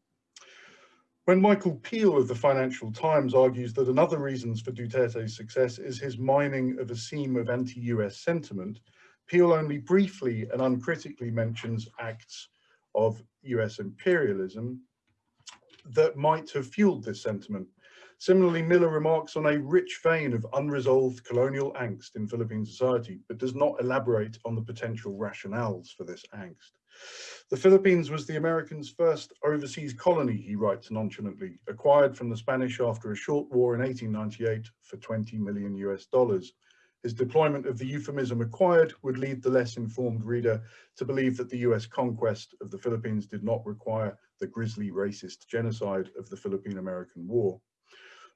When Michael Peel of the Financial Times argues that another reasons for Duterte's success is his mining of a seam of anti-US sentiment, Peel only briefly and uncritically mentions acts of US imperialism that might have fueled this sentiment. Similarly, Miller remarks on a rich vein of unresolved colonial angst in Philippine society, but does not elaborate on the potential rationales for this angst. The Philippines was the Americans' first overseas colony, he writes nonchalantly, acquired from the Spanish after a short war in 1898 for 20 million US dollars. His deployment of the euphemism acquired would lead the less informed reader to believe that the US conquest of the Philippines did not require the grisly racist genocide of the Philippine-American War.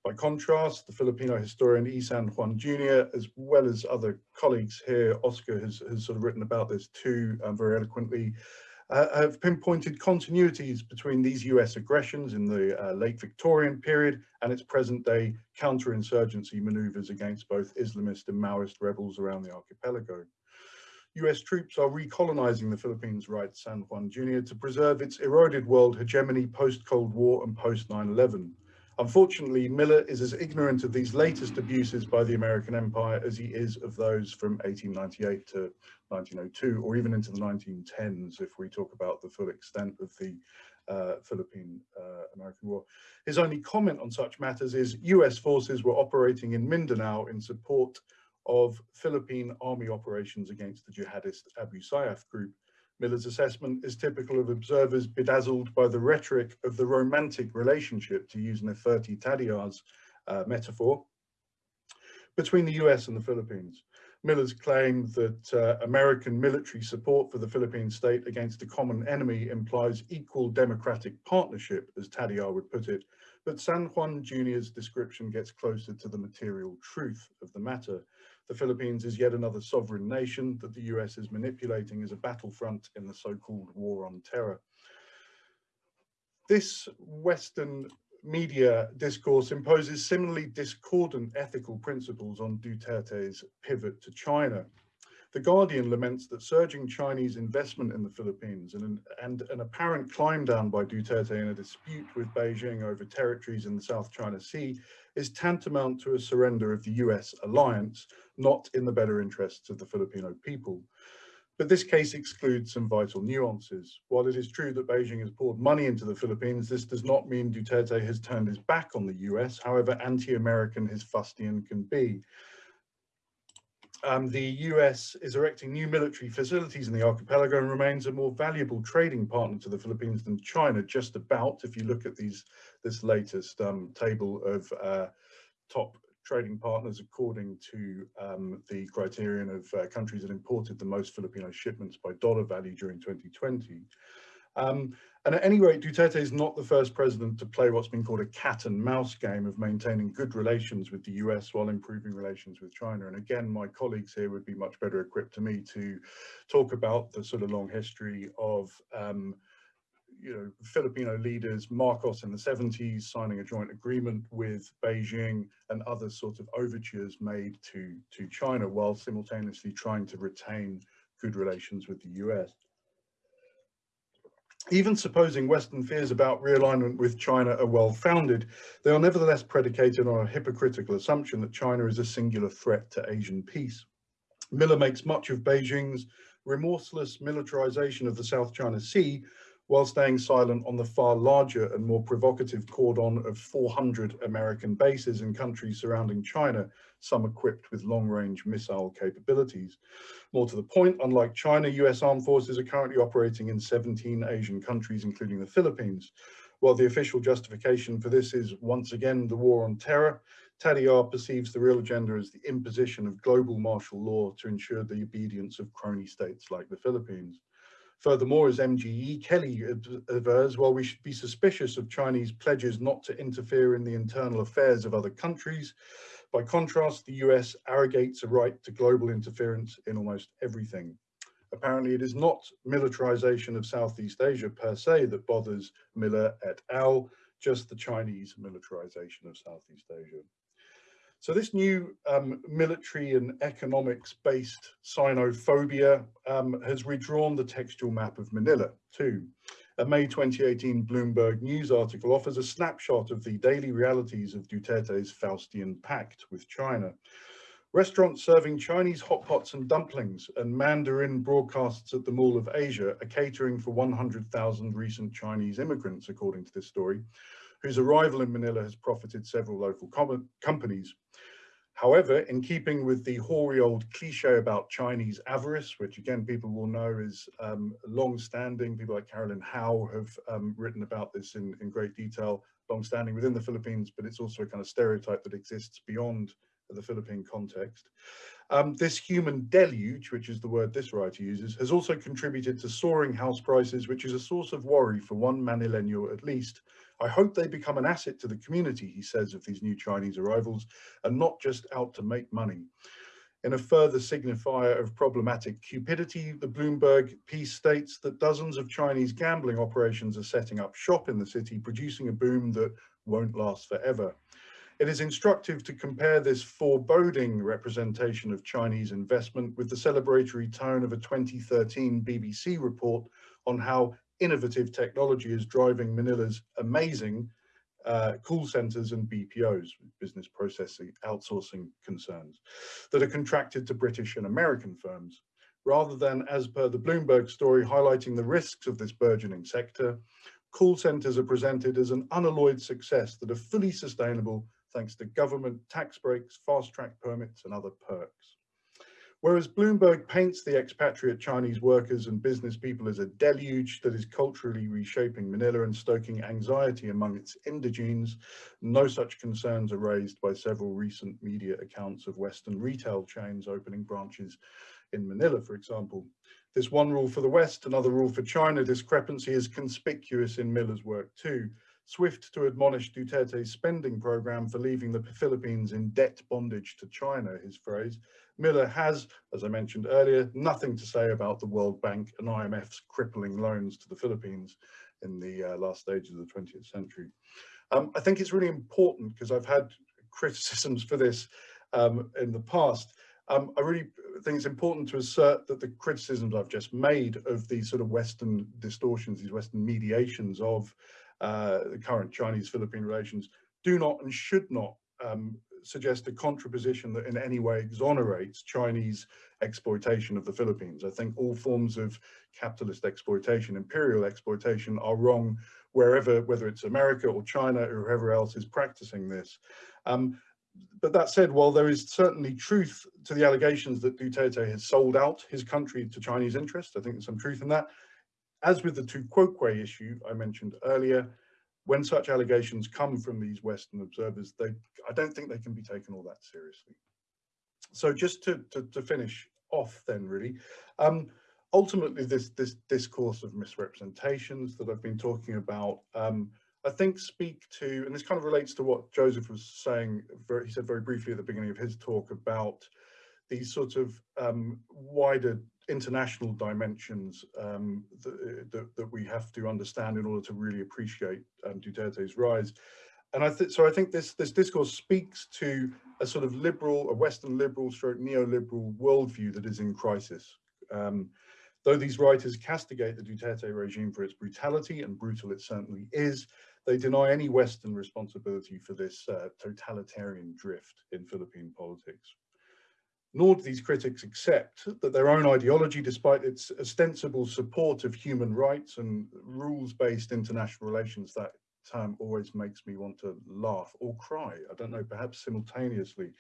By contrast, the Filipino historian E. San Juan Jr., as well as other colleagues here, Oscar has, has sort of written about this too um, very eloquently, uh, have pinpointed continuities between these US aggressions in the uh, late Victorian period and its present day counterinsurgency maneuvers against both Islamist and Maoist rebels around the archipelago. US troops are recolonizing the Philippines, writes San Juan Jr., to preserve its eroded world hegemony post-Cold War and post-9-11. Unfortunately, Miller is as ignorant of these latest abuses by the American empire as he is of those from 1898 to 1902, or even into the 1910s, if we talk about the full extent of the uh, Philippine-American War. His only comment on such matters is US forces were operating in Mindanao in support of Philippine army operations against the jihadist Abu Sayyaf group. Miller's assessment is typical of observers bedazzled by the rhetoric of the romantic relationship, to use Neferti Tadiar's uh, metaphor, between the US and the Philippines. Miller's claim that uh, American military support for the Philippine state against a common enemy implies equal democratic partnership, as Tadiar would put it, but San Juan Jr.'s description gets closer to the material truth of the matter. The Philippines is yet another sovereign nation that the US is manipulating as a battlefront in the so-called war on terror. This Western media discourse imposes similarly discordant ethical principles on Duterte's pivot to China. The Guardian laments that surging Chinese investment in the Philippines and an, and an apparent climb down by Duterte in a dispute with Beijing over territories in the South China Sea is tantamount to a surrender of the US alliance, not in the better interests of the Filipino people. But this case excludes some vital nuances. While it is true that Beijing has poured money into the Philippines, this does not mean Duterte has turned his back on the US, however anti-American his fustian can be. Um, the US is erecting new military facilities in the archipelago and remains a more valuable trading partner to the Philippines than China, just about, if you look at these this latest um, table of uh, top trading partners according to um, the criterion of uh, countries that imported the most Filipino shipments by dollar value during 2020. Um, and at any rate, Duterte is not the first president to play what's been called a cat and mouse game of maintaining good relations with the US while improving relations with China. And again, my colleagues here would be much better equipped to me to talk about the sort of long history of um, you know, Filipino leaders, Marcos in the 70s, signing a joint agreement with Beijing and other sort of overtures made to, to China while simultaneously trying to retain good relations with the US. Even supposing Western fears about realignment with China are well founded, they are nevertheless predicated on a hypocritical assumption that China is a singular threat to Asian peace. Miller makes much of Beijing's remorseless militarization of the South China Sea while staying silent on the far larger and more provocative cordon of 400 American bases in countries surrounding China, some equipped with long-range missile capabilities. More to the point, unlike China, US armed forces are currently operating in 17 Asian countries, including the Philippines. While the official justification for this is once again the war on terror, Tadiar perceives the real agenda as the imposition of global martial law to ensure the obedience of crony states like the Philippines. Furthermore, as MGE Kelly avers, while we should be suspicious of Chinese pledges not to interfere in the internal affairs of other countries, by contrast, the US arrogates a right to global interference in almost everything. Apparently, it is not militarization of Southeast Asia per se that bothers Miller et al., just the Chinese militarization of Southeast Asia. So this new um, military and economics-based Sinophobia um, has redrawn the textual map of Manila too. A May 2018 Bloomberg News article offers a snapshot of the daily realities of Duterte's Faustian pact with China. Restaurants serving Chinese hot pots and dumplings and Mandarin broadcasts at the Mall of Asia are catering for 100,000 recent Chinese immigrants, according to this story, whose arrival in Manila has profited several local companies. However, in keeping with the hoary old cliche about Chinese avarice, which again people will know is um, long-standing, people like Caroline Hau have um, written about this in, in great detail, long-standing within the Philippines, but it's also a kind of stereotype that exists beyond the Philippine context. Um, this human deluge, which is the word this writer uses, has also contributed to soaring house prices, which is a source of worry for one Manileño at least. I hope they become an asset to the community, he says of these new Chinese arrivals, and not just out to make money. In a further signifier of problematic cupidity, the Bloomberg piece states that dozens of Chinese gambling operations are setting up shop in the city, producing a boom that won't last forever. It is instructive to compare this foreboding representation of Chinese investment with the celebratory tone of a 2013 BBC report on how innovative technology is driving Manila's amazing uh, call centers and BPOs, business processing outsourcing concerns, that are contracted to British and American firms. Rather than, as per the Bloomberg story, highlighting the risks of this burgeoning sector, call centres are presented as an unalloyed success that are fully sustainable thanks to government tax breaks, fast track permits and other perks. Whereas Bloomberg paints the expatriate Chinese workers and business people as a deluge that is culturally reshaping Manila and stoking anxiety among its indigenes, no such concerns are raised by several recent media accounts of Western retail chains opening branches in Manila, for example. This one rule for the West, another rule for China discrepancy is conspicuous in Miller's work too. Swift to admonish Duterte's spending program for leaving the Philippines in debt bondage to China, his phrase. Miller has, as I mentioned earlier, nothing to say about the World Bank and IMF's crippling loans to the Philippines in the uh, last stages of the 20th century. Um, I think it's really important because I've had criticisms for this um, in the past. Um, I really think it's important to assert that the criticisms I've just made of these sort of Western distortions, these Western mediations of the current Chinese-Philippine relations do not and should not um, suggest a contraposition that in any way exonerates Chinese exploitation of the Philippines. I think all forms of capitalist exploitation, imperial exploitation are wrong wherever, whether it's America or China or whoever else is practicing this. Um, but that said, while there is certainly truth to the allegations that Duterte has sold out his country to Chinese interests, I think there's some truth in that. As with the Tu Quoque issue I mentioned earlier, when such allegations come from these Western observers, they, I don't think they can be taken all that seriously. So just to, to, to finish off then really, um, ultimately this, this discourse of misrepresentations that I've been talking about, um, I think speak to, and this kind of relates to what Joseph was saying, very, he said very briefly at the beginning of his talk about these sort of um, wider international dimensions um, that, that, that, we have to understand in order to really appreciate um, Duterte's rise. And I think so. I think this this discourse speaks to a sort of liberal, a Western liberal, stroke neoliberal worldview that is in crisis. Um, though these writers castigate the Duterte regime for its brutality, and brutal it certainly is, they deny any Western responsibility for this uh, totalitarian drift in Philippine politics nor do these critics accept that their own ideology, despite its ostensible support of human rights and rules-based international relations, that term always makes me want to laugh or cry. I don't know, perhaps simultaneously,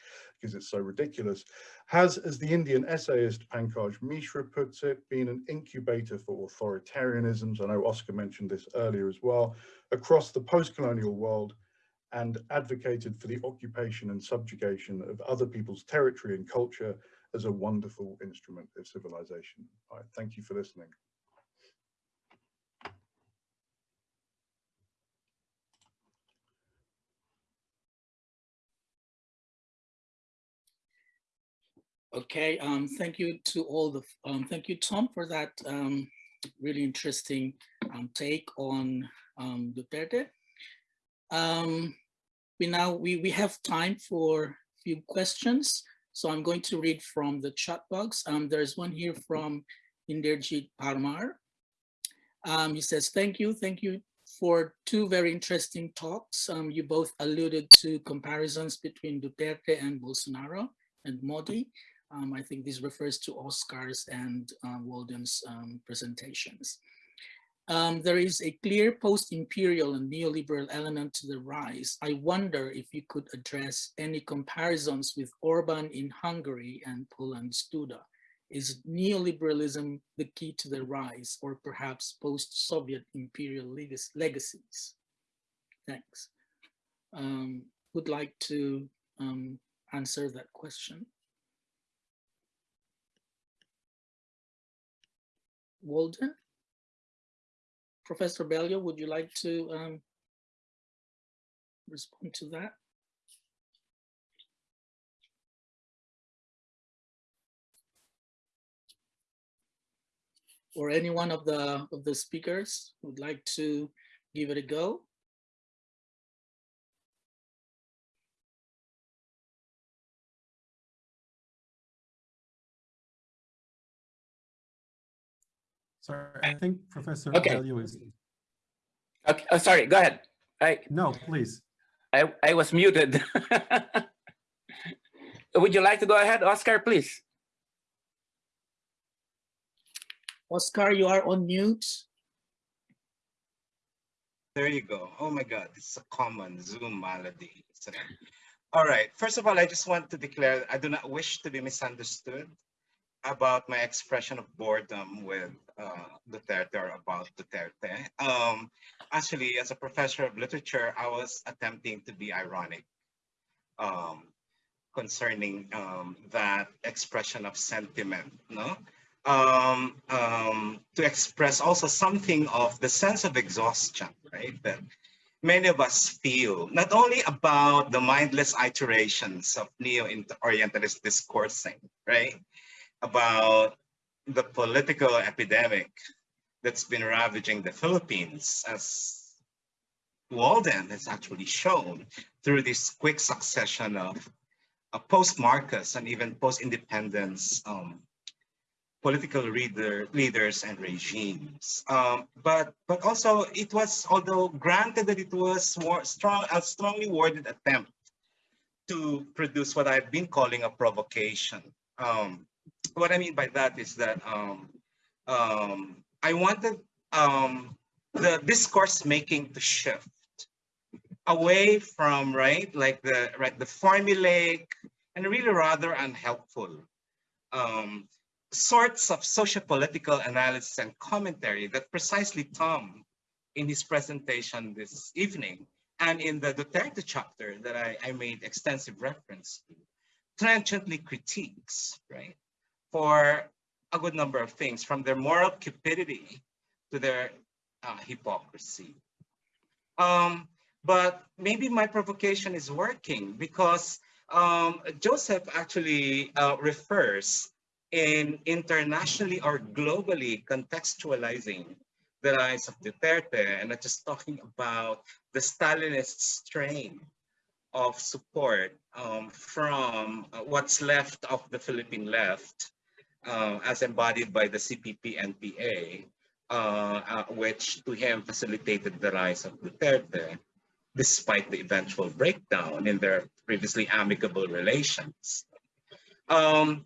because it's so ridiculous, has, as the Indian essayist Pankaj Mishra puts it, been an incubator for authoritarianisms. I know Oscar mentioned this earlier as well, across the post-colonial world, and advocated for the occupation and subjugation of other people's territory and culture as a wonderful instrument of civilization. Thank you for listening. Okay, um, thank you to all the, um, thank you, Tom, for that um, really interesting um, take on um, Duterte. Um, we now we, we have time for a few questions. So I'm going to read from the chat box. Um, there's one here from Inderjit Parmar. Um, he says, thank you, thank you for two very interesting talks. Um, you both alluded to comparisons between Duterte and Bolsonaro and Modi. Um, I think this refers to Oscar's and uh, Walden's um, presentations. Um, there is a clear post-imperial and neoliberal element to the rise. I wonder if you could address any comparisons with Orban in Hungary and Poland's Duda. Is neoliberalism the key to the rise or perhaps post-Soviet imperial leg legacies? Thanks. Um, would like to um, answer that question? Walden? Professor Bello, would you like to um, respond to that? Or any one of the of the speakers would like to give it a go? Sorry, I think Professor Okay. Bello is, Okay, oh, sorry, go ahead. I, no, please. I, I was muted. Would you like to go ahead, Oscar, please? Oscar, you are on mute. There you go. Oh my God, it's a common Zoom malady. All right. First of all, I just want to declare I do not wish to be misunderstood about my expression of boredom with uh, Duterte or about Duterte. Um, actually, as a professor of literature, I was attempting to be ironic um, concerning um, that expression of sentiment. No, um, um, to express also something of the sense of exhaustion, right? That many of us feel, not only about the mindless iterations of neo-orientalist discoursing, right? About the political epidemic that's been ravaging the Philippines, as Walden has actually shown through this quick succession of uh, post-Marcos and even post-independence um, political leader, leaders and regimes. Um, but but also it was, although granted that it was strong, a strongly worded attempt to produce what I've been calling a provocation. Um, what I mean by that is that um, um, I wanted um, the discourse making to shift away from right like the right the formulaic and really rather unhelpful um, sorts of socio-political analysis and commentary that precisely Tom, in his presentation this evening, and in the Duterte chapter that I, I made extensive reference to, transiently critiques, right, for a good number of things, from their moral cupidity to their uh, hypocrisy. Um, but maybe my provocation is working because um, Joseph actually uh, refers in internationally or globally contextualizing the rise of Duterte and not just talking about the Stalinist strain of support um, from uh, what's left of the Philippine left uh, as embodied by the CPP-NPA, uh, uh, which to him facilitated the rise of Duterte despite the eventual breakdown in their previously amicable relations. Um,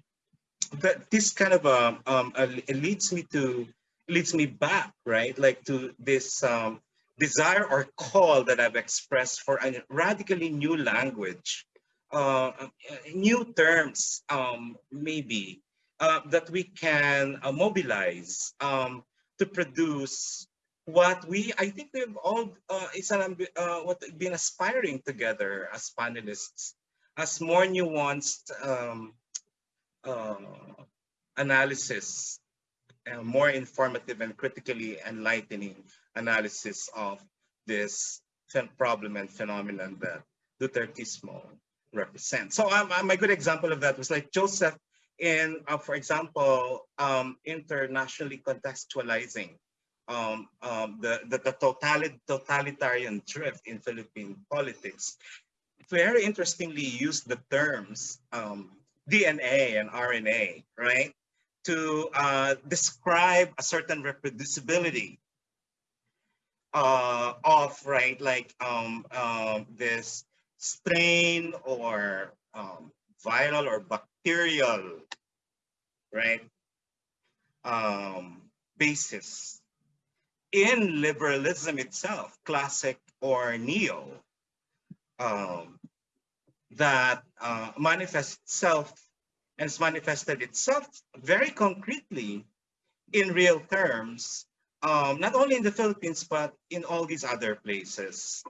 this kind of um, um uh, leads me to leads me back right like to this um, desire or call that I've expressed for a radically new language, uh, uh new terms um, maybe uh, that we can uh, mobilize um, to produce what we I think we've all uh, it's an uh, what been aspiring together as panelists as more nuanced um, uh, analysis, uh, more informative and critically enlightening analysis of this problem and phenomenon that Dutertismo represents. So um, um, a good example of that was like Joseph in, uh, for example, um, internationally contextualizing um, um, the, the, the totalitarian drift in Philippine politics. Very interestingly used the terms um, DNA and RNA, right? To uh, describe a certain reproducibility uh, of, right, like um, um, this strain or viral or bacterial, right, um, basis in liberalism itself, classic or neo. Um, that uh, manifests itself and has manifested itself very concretely in real terms, um, not only in the Philippines, but in all these other places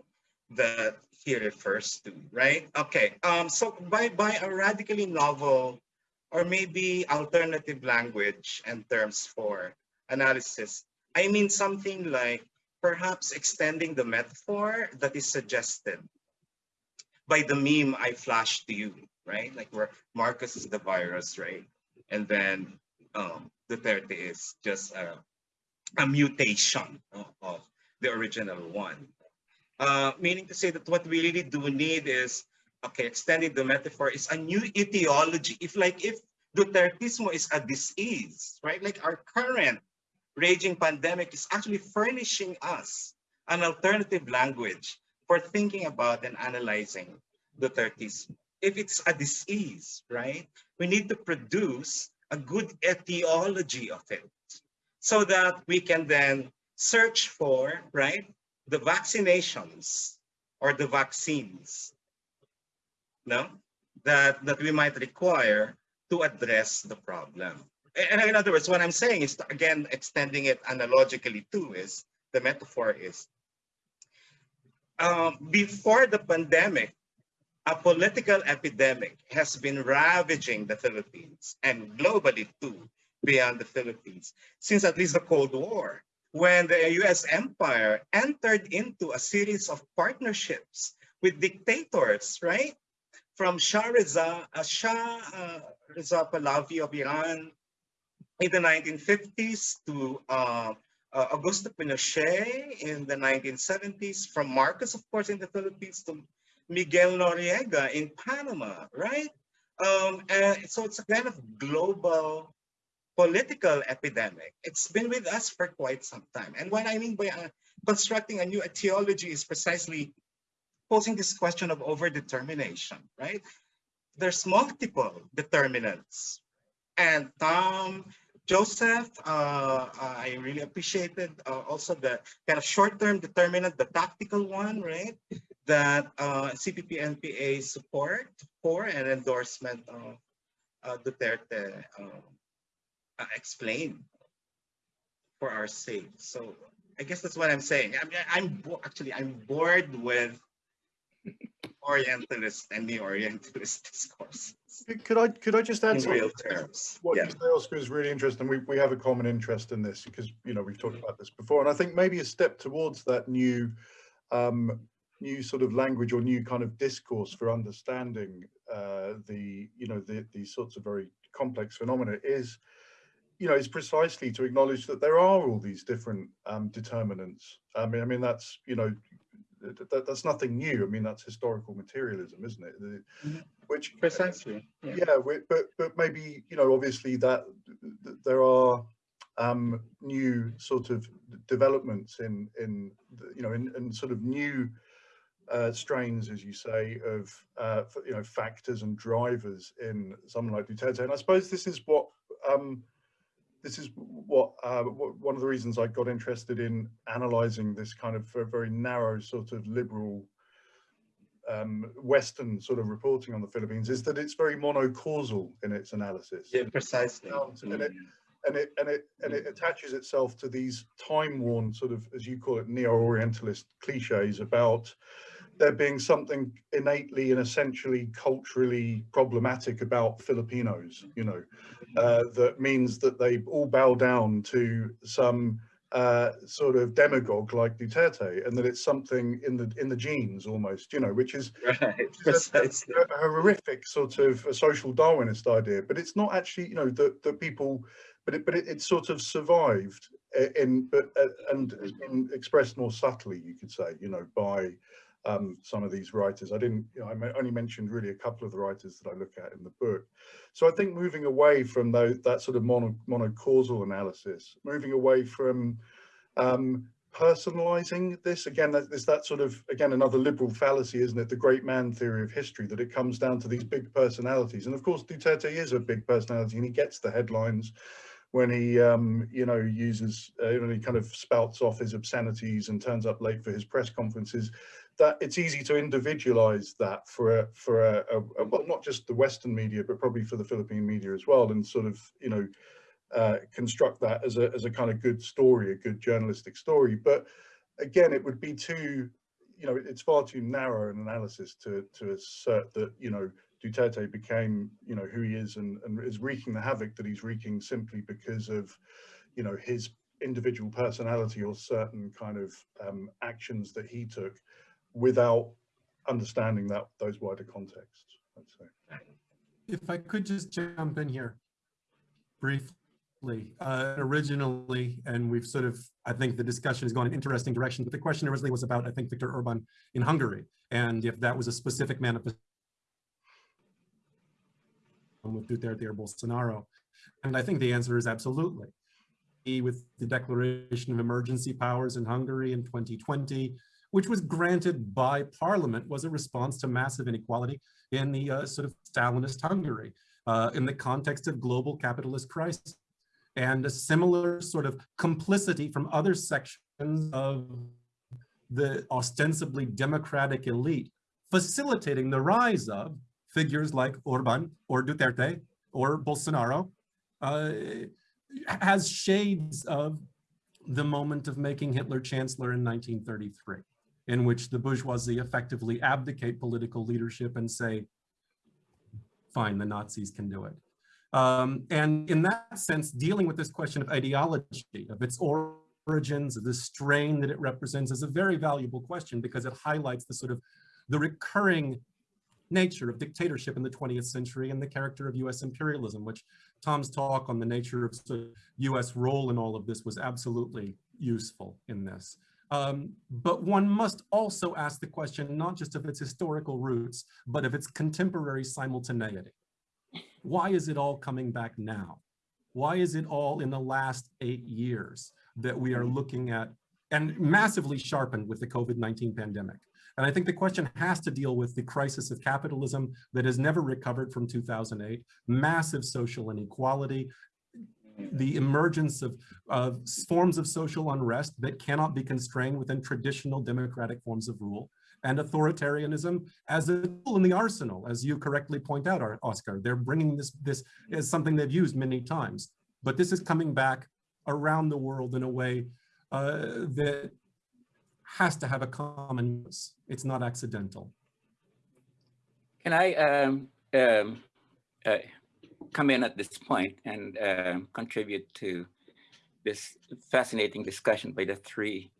that he refers to, right? Okay, um, so by, by a radically novel or maybe alternative language and terms for analysis, I mean something like perhaps extending the metaphor that is suggested by the meme I flashed to you, right? Like where Marcos is the virus, right? And then um, Duterte is just a, a mutation of, of, the original one. Uh, meaning to say that what we really do need is, okay, extending the metaphor is a new etiology. If like, if Dutertismo is a disease, right? Like our current raging pandemic is actually furnishing us an alternative language for thinking about and analyzing Dutertismo. If it's a disease, right, we need to produce a good etiology of it so that we can then search for, right, the vaccinations or the vaccines, no, that, that we might require to address the problem. And in other words, what I'm saying is, again, extending it analogically too, is the metaphor is, um, before the pandemic, a political epidemic has been ravaging the Philippines and globally too, beyond the Philippines, since at least the Cold War, when the US empire entered into a series of partnerships with dictators, right? From Shah Reza, uh, Shah uh, Reza Pahlavi of Iran in the 1950s to uh, uh, Augusto Pinochet in the 1970s, from Marcos, of course, in the Philippines to Miguel Noriega in Panama, right? Um, and so it's a kind of global political epidemic. It's been with us for quite some time. And what I mean by uh, constructing a new etiology is precisely posing this question of overdetermination, right? There's multiple determinants. And Tom, Joseph, uh, I really appreciated uh, also the kind of short-term determinant, the tactical one, right? that uh, CPP NPA support for an endorsement of uh, Duterte uh, uh, explained for our sake. So I guess that's what I'm saying. I mean, I'm actually I'm bored with Orientalist and neo-Orientalist discourses Could I could I just add in something? real terms. What Yeah. you say, Oscar, is really interesting. We, we have a common interest in this because, you know, we've talked about this before. And I think maybe a step towards that new, um, new sort of language or new kind of discourse for understanding uh, the, you know, the, these sorts of very complex phenomena is, you know, is precisely to acknowledge that there are all these different um, determinants. I mean, I mean, that's, you know, th- that, that's nothing new. I mean, that's historical materialism, isn't it? The- Mhm. Which Precisely. Yeah. yeah, we- but but maybe you know, obviously that th- there are um, new sort of developments in in the- you know in, in sort of new uh, strains, as you say, of uh, you know factors and drivers in someone like Duterte, and I suppose this is what um, this is what, uh, what one of the reasons I got interested in analysing this kind of very, very narrow sort of liberal um, Western sort of reporting on the Philippines is that it's very monocausal in its analysis. Yeah, precisely. And it- Mm. and it and it and it attaches itself to these time-worn sort of, as you call it, neo-Orientalist cliches about there being something innately and essentially culturally problematic about Filipinos. You know, uh, that means that they all bow down to some uh, sort of demagogue like Duterte, and that it's something in the in the genes almost. You know, which is Right, which is a, a horrific sort of a social Darwinist idea, but it's not actually, you know, that that people, but it, but it, it sort of survived i- in, but uh, and has been expressed more subtly, you could say, you know, by um, some of these writers. I didn't, you know, I only mentioned really a couple of the writers that I look at in the book. So I think moving away from that sort of mono, monocausal analysis, moving away from um, personalizing this again that, there's that sort of again another liberal fallacy isn't it the great man theory of history that it comes down to these big personalities and of course Duterte is a big personality and he gets the headlines when he um you know uses uh, you know he kind of spouts off his obscenities and turns up late for his press conferences that it's easy to individualize that for a for a, a, a well not just the western media but probably for the philippine media as well and sort of you know uh, construct that as a, as a kind of good story, a good journalistic story. But again, it would be too, you know, it's far too narrow an analysis to, to assert that, you know, Duterte became, you know, who he is and, and is wreaking the havoc that he's wreaking simply because of, you know, his individual personality or certain kind of um, actions that he took without understanding that those wider contexts. If I could just jump in here briefly, uh, originally, and we've sort of, I think the discussion has gone in interesting direction, but the question originally was about, I think, Viktor Orban in Hungary, and if that was a specific manifestation with Duterte or Bolsonaro. And I think the answer is absolutely. With the declaration of emergency powers in Hungary in 2020, which was granted by parliament, was a response to massive inequality in the uh, sort of Stalinist Hungary uh, in the context of global capitalist crisis. And a similar sort of complicity from other sections of the ostensibly democratic elite facilitating the rise of figures like Orban or Duterte or Bolsonaro uh, has shades of the moment of making Hitler chancellor in 1933, in which the bourgeoisie effectively abdicate political leadership and say, fine, the Nazis can do it. Um, and in that sense, dealing with this question of ideology, of its origins, of the strain that it represents is a very valuable question because it highlights the sort of the recurring nature of dictatorship in the 20th century and the character of US imperialism, which Tom's talk on the nature of sort of US role in all of this was absolutely useful in this. Um, but one must also ask the question, not just of its historical roots, but of its contemporary simultaneity. Why is it all coming back now? Why is it all in the last eight years that we are looking at and massively sharpened with the COVID-19 pandemic? And I think the question has to deal with the crisis of capitalism that has never recovered from 2008, massive social inequality, the emergence of, of forms of social unrest that cannot be constrained within traditional democratic forms of rule, and authoritarianism as a tool in the arsenal, as you correctly point out, Oscar. They're bringing this, this as something they've used many times, but this is coming back around the world in a way uh, that has to have a common use. It's not accidental. Can I um, um, uh, come in at this point and uh, contribute to this fascinating discussion by the three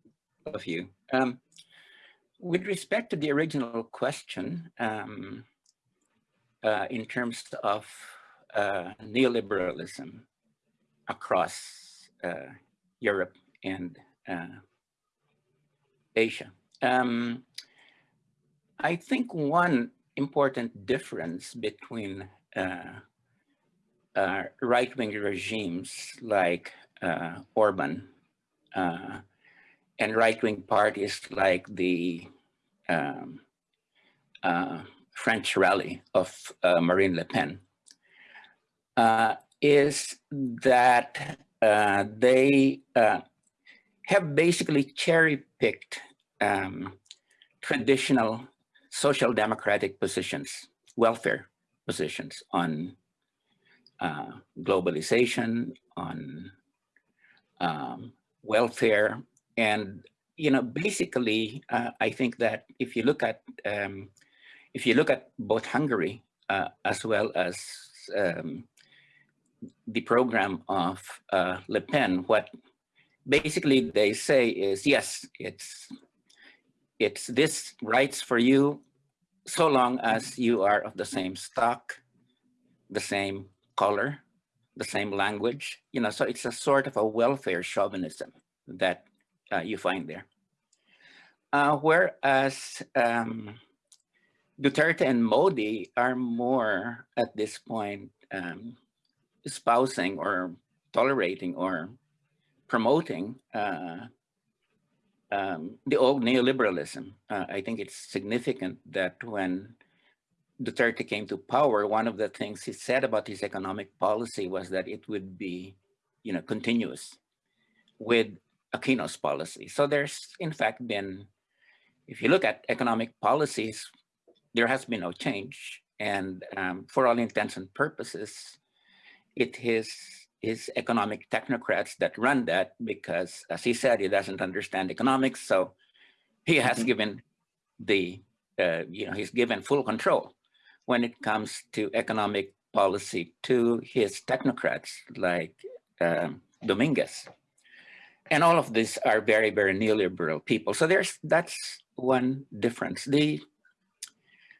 of you? Um, with respect to the original question, um, uh, in terms of uh, neoliberalism across uh, Europe and uh, Asia. Um, I think one important difference between uh, uh, right-wing regimes like uh, Orban uh, and right-wing parties like the um, uh, French rally of uh, Marine Le Pen is that they have basically cherry-picked um, traditional social democratic positions, welfare positions on uh, globalization, on um, welfare, and you know, basically, uh, I think that if you look at um, if you look at both Hungary uh, as well as um, the program of uh, Le Pen, what basically they say is yes, it's it's this rights for you so long as you are of the same stock, the same color, the same language, you know, so it's a sort of a welfare chauvinism that uh, you find there. Uh, whereas um, Duterte and Modi are more at this point um, espousing or tolerating or promoting uh, um, the old neoliberalism. Uh, I think it's significant that when Duterte came to power, one of the things he said about his economic policy was that it would be, you know, continuous with Aquino's policy. So there's in fact been, if you look at economic policies, there has been no change. And um, for all intents and purposes, it is is economic technocrats that run that because, as he said, he doesn't understand economics. So he has mm -hmm. given the, uh, you know, he's given full control when it comes to economic policy to his technocrats like um, Dominguez. And all of these are very, very neoliberal people. So there's that's one difference. The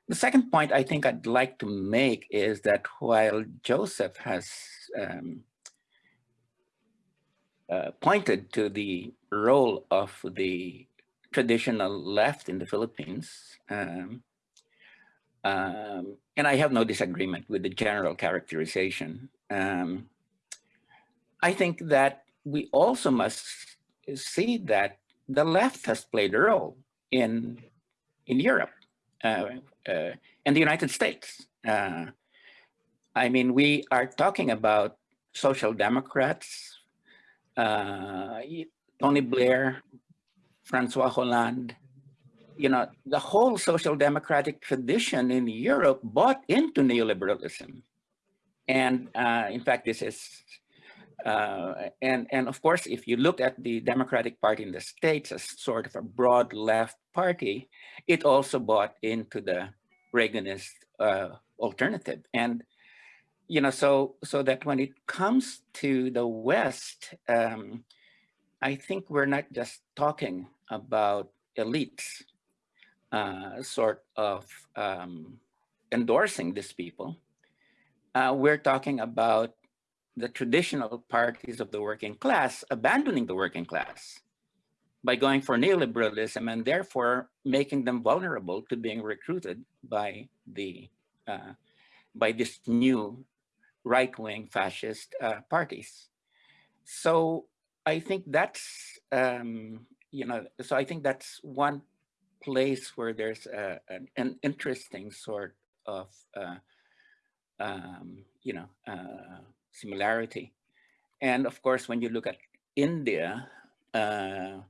the second point I think I'd like to make is that while Joseph has um, uh, pointed to the role of the traditional left in the Philippines. Um, um, and I have no disagreement with the general characterization. Um, I think that we also must see that the left has played a role in, in Europe uh, uh, and the United States. Uh, I mean, we are talking about social democrats uh, Tony Blair Francois Hollande, you know, the whole social democratic tradition in Europe bought into neoliberalism. And uh, in fact, this is, uh, and, and of course, if you look at the Democratic Party in the States as sort of a broad left party, it also bought into the Reaganist uh, alternative. And, you know, so, so that when it comes to the West, um, I think we're not just talking about elites uh, sort of um, endorsing these people. Uh, we're talking about the traditional parties of the working class abandoning the working class by going for neoliberalism and therefore making them vulnerable to being recruited by the uh, by this new right-wing fascist uh, parties. So I think that's um, you know so I think that's one place where there's a, an, an interesting sort of uh, um, you know uh, similarity. And of course, when you look at India, uh,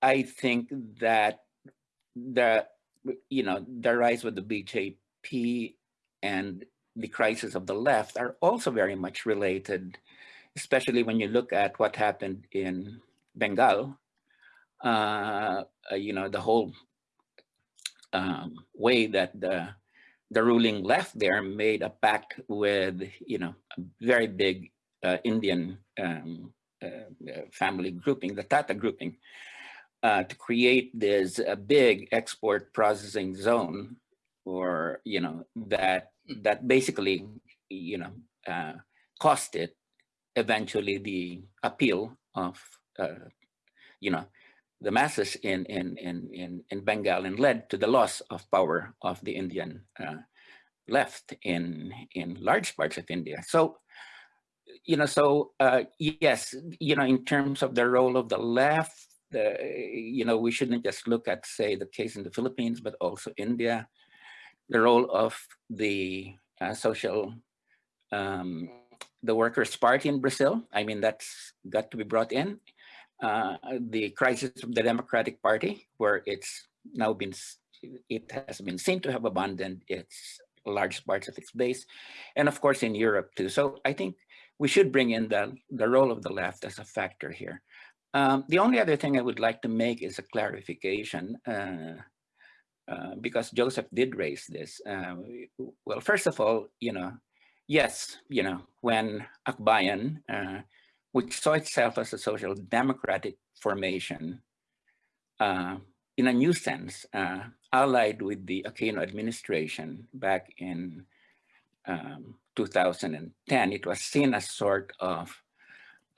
I think that the, you know, the rise of the BJP and the crisis of the left are also very much related, especially when you look at what happened in Bengal, uh, you know, the whole um, way that the the ruling left there made a pact with, you know, a very big uh, Indian um, uh, family grouping, the Tata grouping, uh, to create this big export processing zone, or you know that that basically, you know, uh, cost it eventually the appeal of, uh, you know, the masses in, in, in, in, in Bengal and led to the loss of power of the Indian uh, left in, in large parts of India. So, you know, so uh, yes, you know, in terms of the role of the left, the, you know, we shouldn't just look at, say, the case in the Philippines, but also India, the role of the uh, social, um, the Workers' Party in Brazil. I mean, that's got to be brought in uh, the crisis of the Democratic Party, where it's now been, it has been seen to have abandoned its large parts of its base, and of course in Europe too. So I think we should bring in the, the role of the left as a factor here. Um, the only other thing I would like to make is a clarification, uh, uh, because Joseph did raise this. Uh, well, first of all, you know, yes, you know, when Akbayan uh, which saw itself as a social democratic formation uh, in a new sense, uh, allied with the Aquino administration back in um, 2010. It was seen as sort of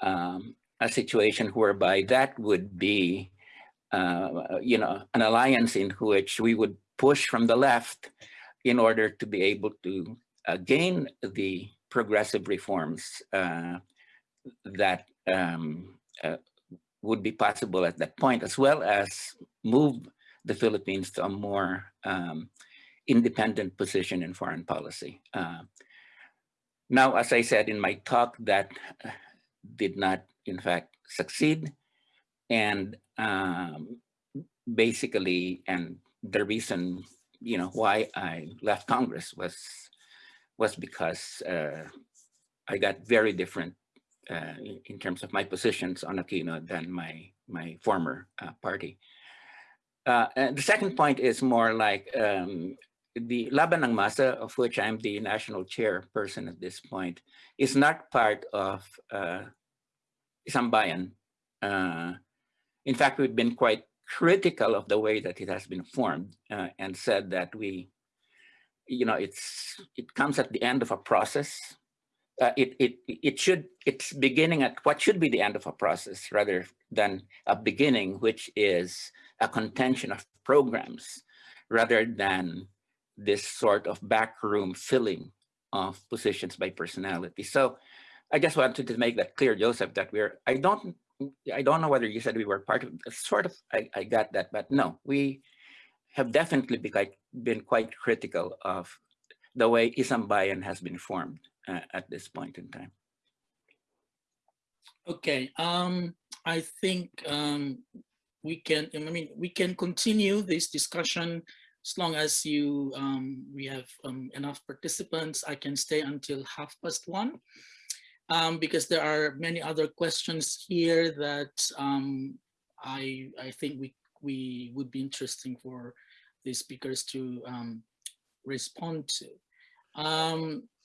um, a situation whereby that would be, uh, you know, an alliance in which we would push from the left in order to be able to uh, gain the progressive reforms uh, that um, uh, would be possible at that point, as well as move the Philippines to a more um, independent position in foreign policy. Uh, now, as I said in my talk, that uh, did not, in fact, succeed. And um, basically, and the reason, you know, why I left Congress was was because uh, I got very different uh, in terms of my positions on Aquino than my my former uh, party. Uh, and the second point is more like um, the Laban ng Masa, of which I'm the national chairperson at this point, is not part of uh, Sambayan. Uh, in fact, we've been quite critical of the way that it has been formed uh, and said that we, you know, it's it comes at the end of a process uh, it, it, it should, it's beginning at what should be the end of a process rather than a beginning, which is a contention of programs rather than this sort of backroom filling of positions by personality. So I just wanted to make that clear, Joseph, that we're, I don't, I don't know whether you said we were part of, sort of, I, I got that, but no, we have definitely been quite, been quite critical of the way Isambayan has been formed uh, at this point in time. Okay, um, I think um, we can, I mean, we can continue this discussion as long as you, um, we have um, enough participants. I can stay until half past one um, because there are many other questions here that um, I, I think we, we would be interesting for the speakers to respond to.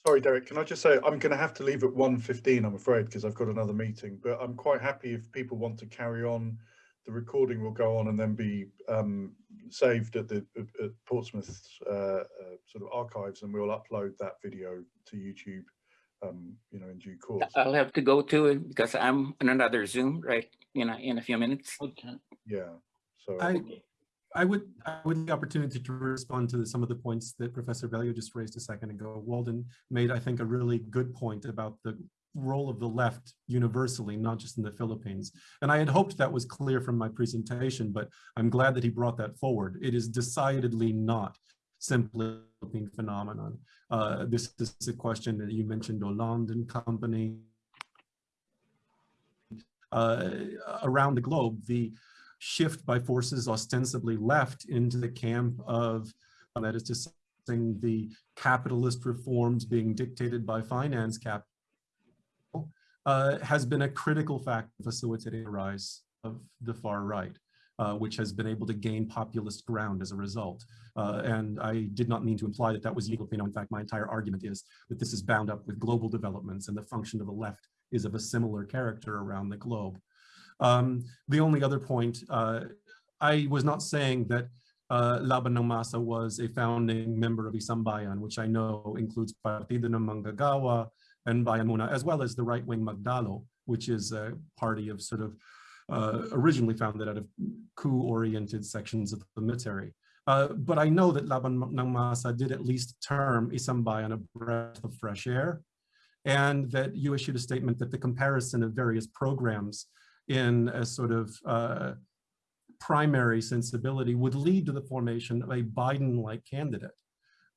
Sorry, Derek, can I just say, I'm going to have to leave at 1.15, I'm afraid, because I've got another meeting, but I'm quite happy if people want to carry on. The recording will go on and then be um, saved at the at- at Portsmouth uh, uh, sort of archives, and we'll upload that video to YouTube, um, you know, in due course. I'll have to go to it because I'm on another Zoom, right, in a, in a few minutes. okay. Yeah, so. I, I would, I would the opportunity to respond to some of the points that Professor Bello just raised a second ago. Walden made, I think, a really good point about the role of the left universally, not just in the Philippines. And I had hoped that was clear from my presentation, but I'm glad that he brought that forward. It is decidedly not simply a phenomenon. Uh, this is a question that you mentioned, Hollande and company. Uh, around the globe, the shift by forces ostensibly left into the camp of, uh, that is to say, the capitalist reforms being dictated by finance capital, uh, has been a critical factor facilitating the rise of the far right, uh, which has been able to gain populist ground as a result. Uh, and I did not mean to imply that that was Filipino. In fact, my entire argument is that this is bound up with global developments and the function of the left is of a similar character around the globe. Um, the only other point, uh, I was not saying that uh, Laban ng Masa was a founding member of Isambayan, which I know includes Partido ng Manggagawa and Bayan Muna, as well as the right-wing Magdalo, which is a party of sort of uh, originally founded out of coup-oriented sections of the military. Uh, but I know that Laban ng Masa did at least term Isambayan a breath of fresh air, and that you issued a statement that the comparison of various programs in a sort of uh, primary sensibility would lead to the formation of a Biden-like candidate.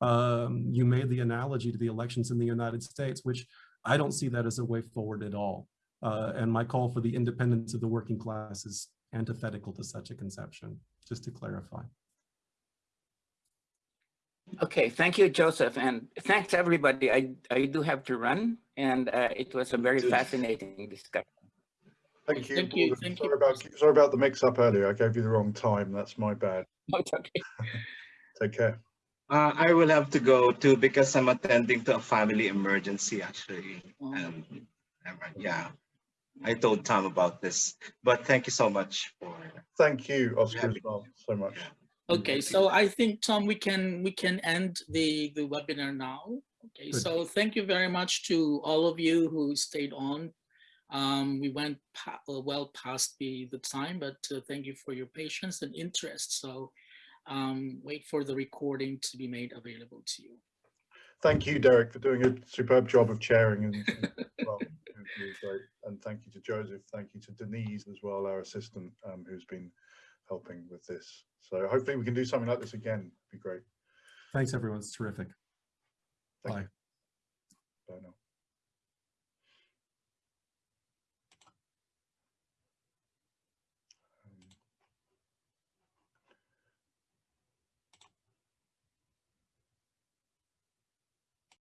Um, you made the analogy to the elections in the United States, which I don't see that as a way forward at all. Uh, and my call for the independence of the working class is antithetical to such a conception, just to clarify. Okay, thank you, Joseph, and thanks, everybody. I, I do have to run, and uh, it was a very fascinating discussion. Thank you. Thank you, thank Sorry you. about, sorry about the mix up earlier. I gave you the wrong time. That's my bad. No, it's okay. Take care. Uh, I will have to go too because I'm attending to a family emergency actually. Oh. Um, yeah, I told Tom about this, but thank you so much for. Thank you, Oscar, as well, so much. Okay, so I think, Tom, we can, we can end the, the webinar now. Okay, Good. so thank you very much to all of you who stayed on. Um, we went pa- uh, well past the, the time, but uh, thank you for your patience and interest. So um, wait for the recording to be made available to you. Thank you, Derek, for doing a superb job of chairing and and- well, it was great. And thank you to Joseph. Thank you to Denise as well, our assistant, um, who's been helping with this. So hopefully we can do something like this again. It'd Be great. Thanks, everyone. It's terrific. Thank Bye. you.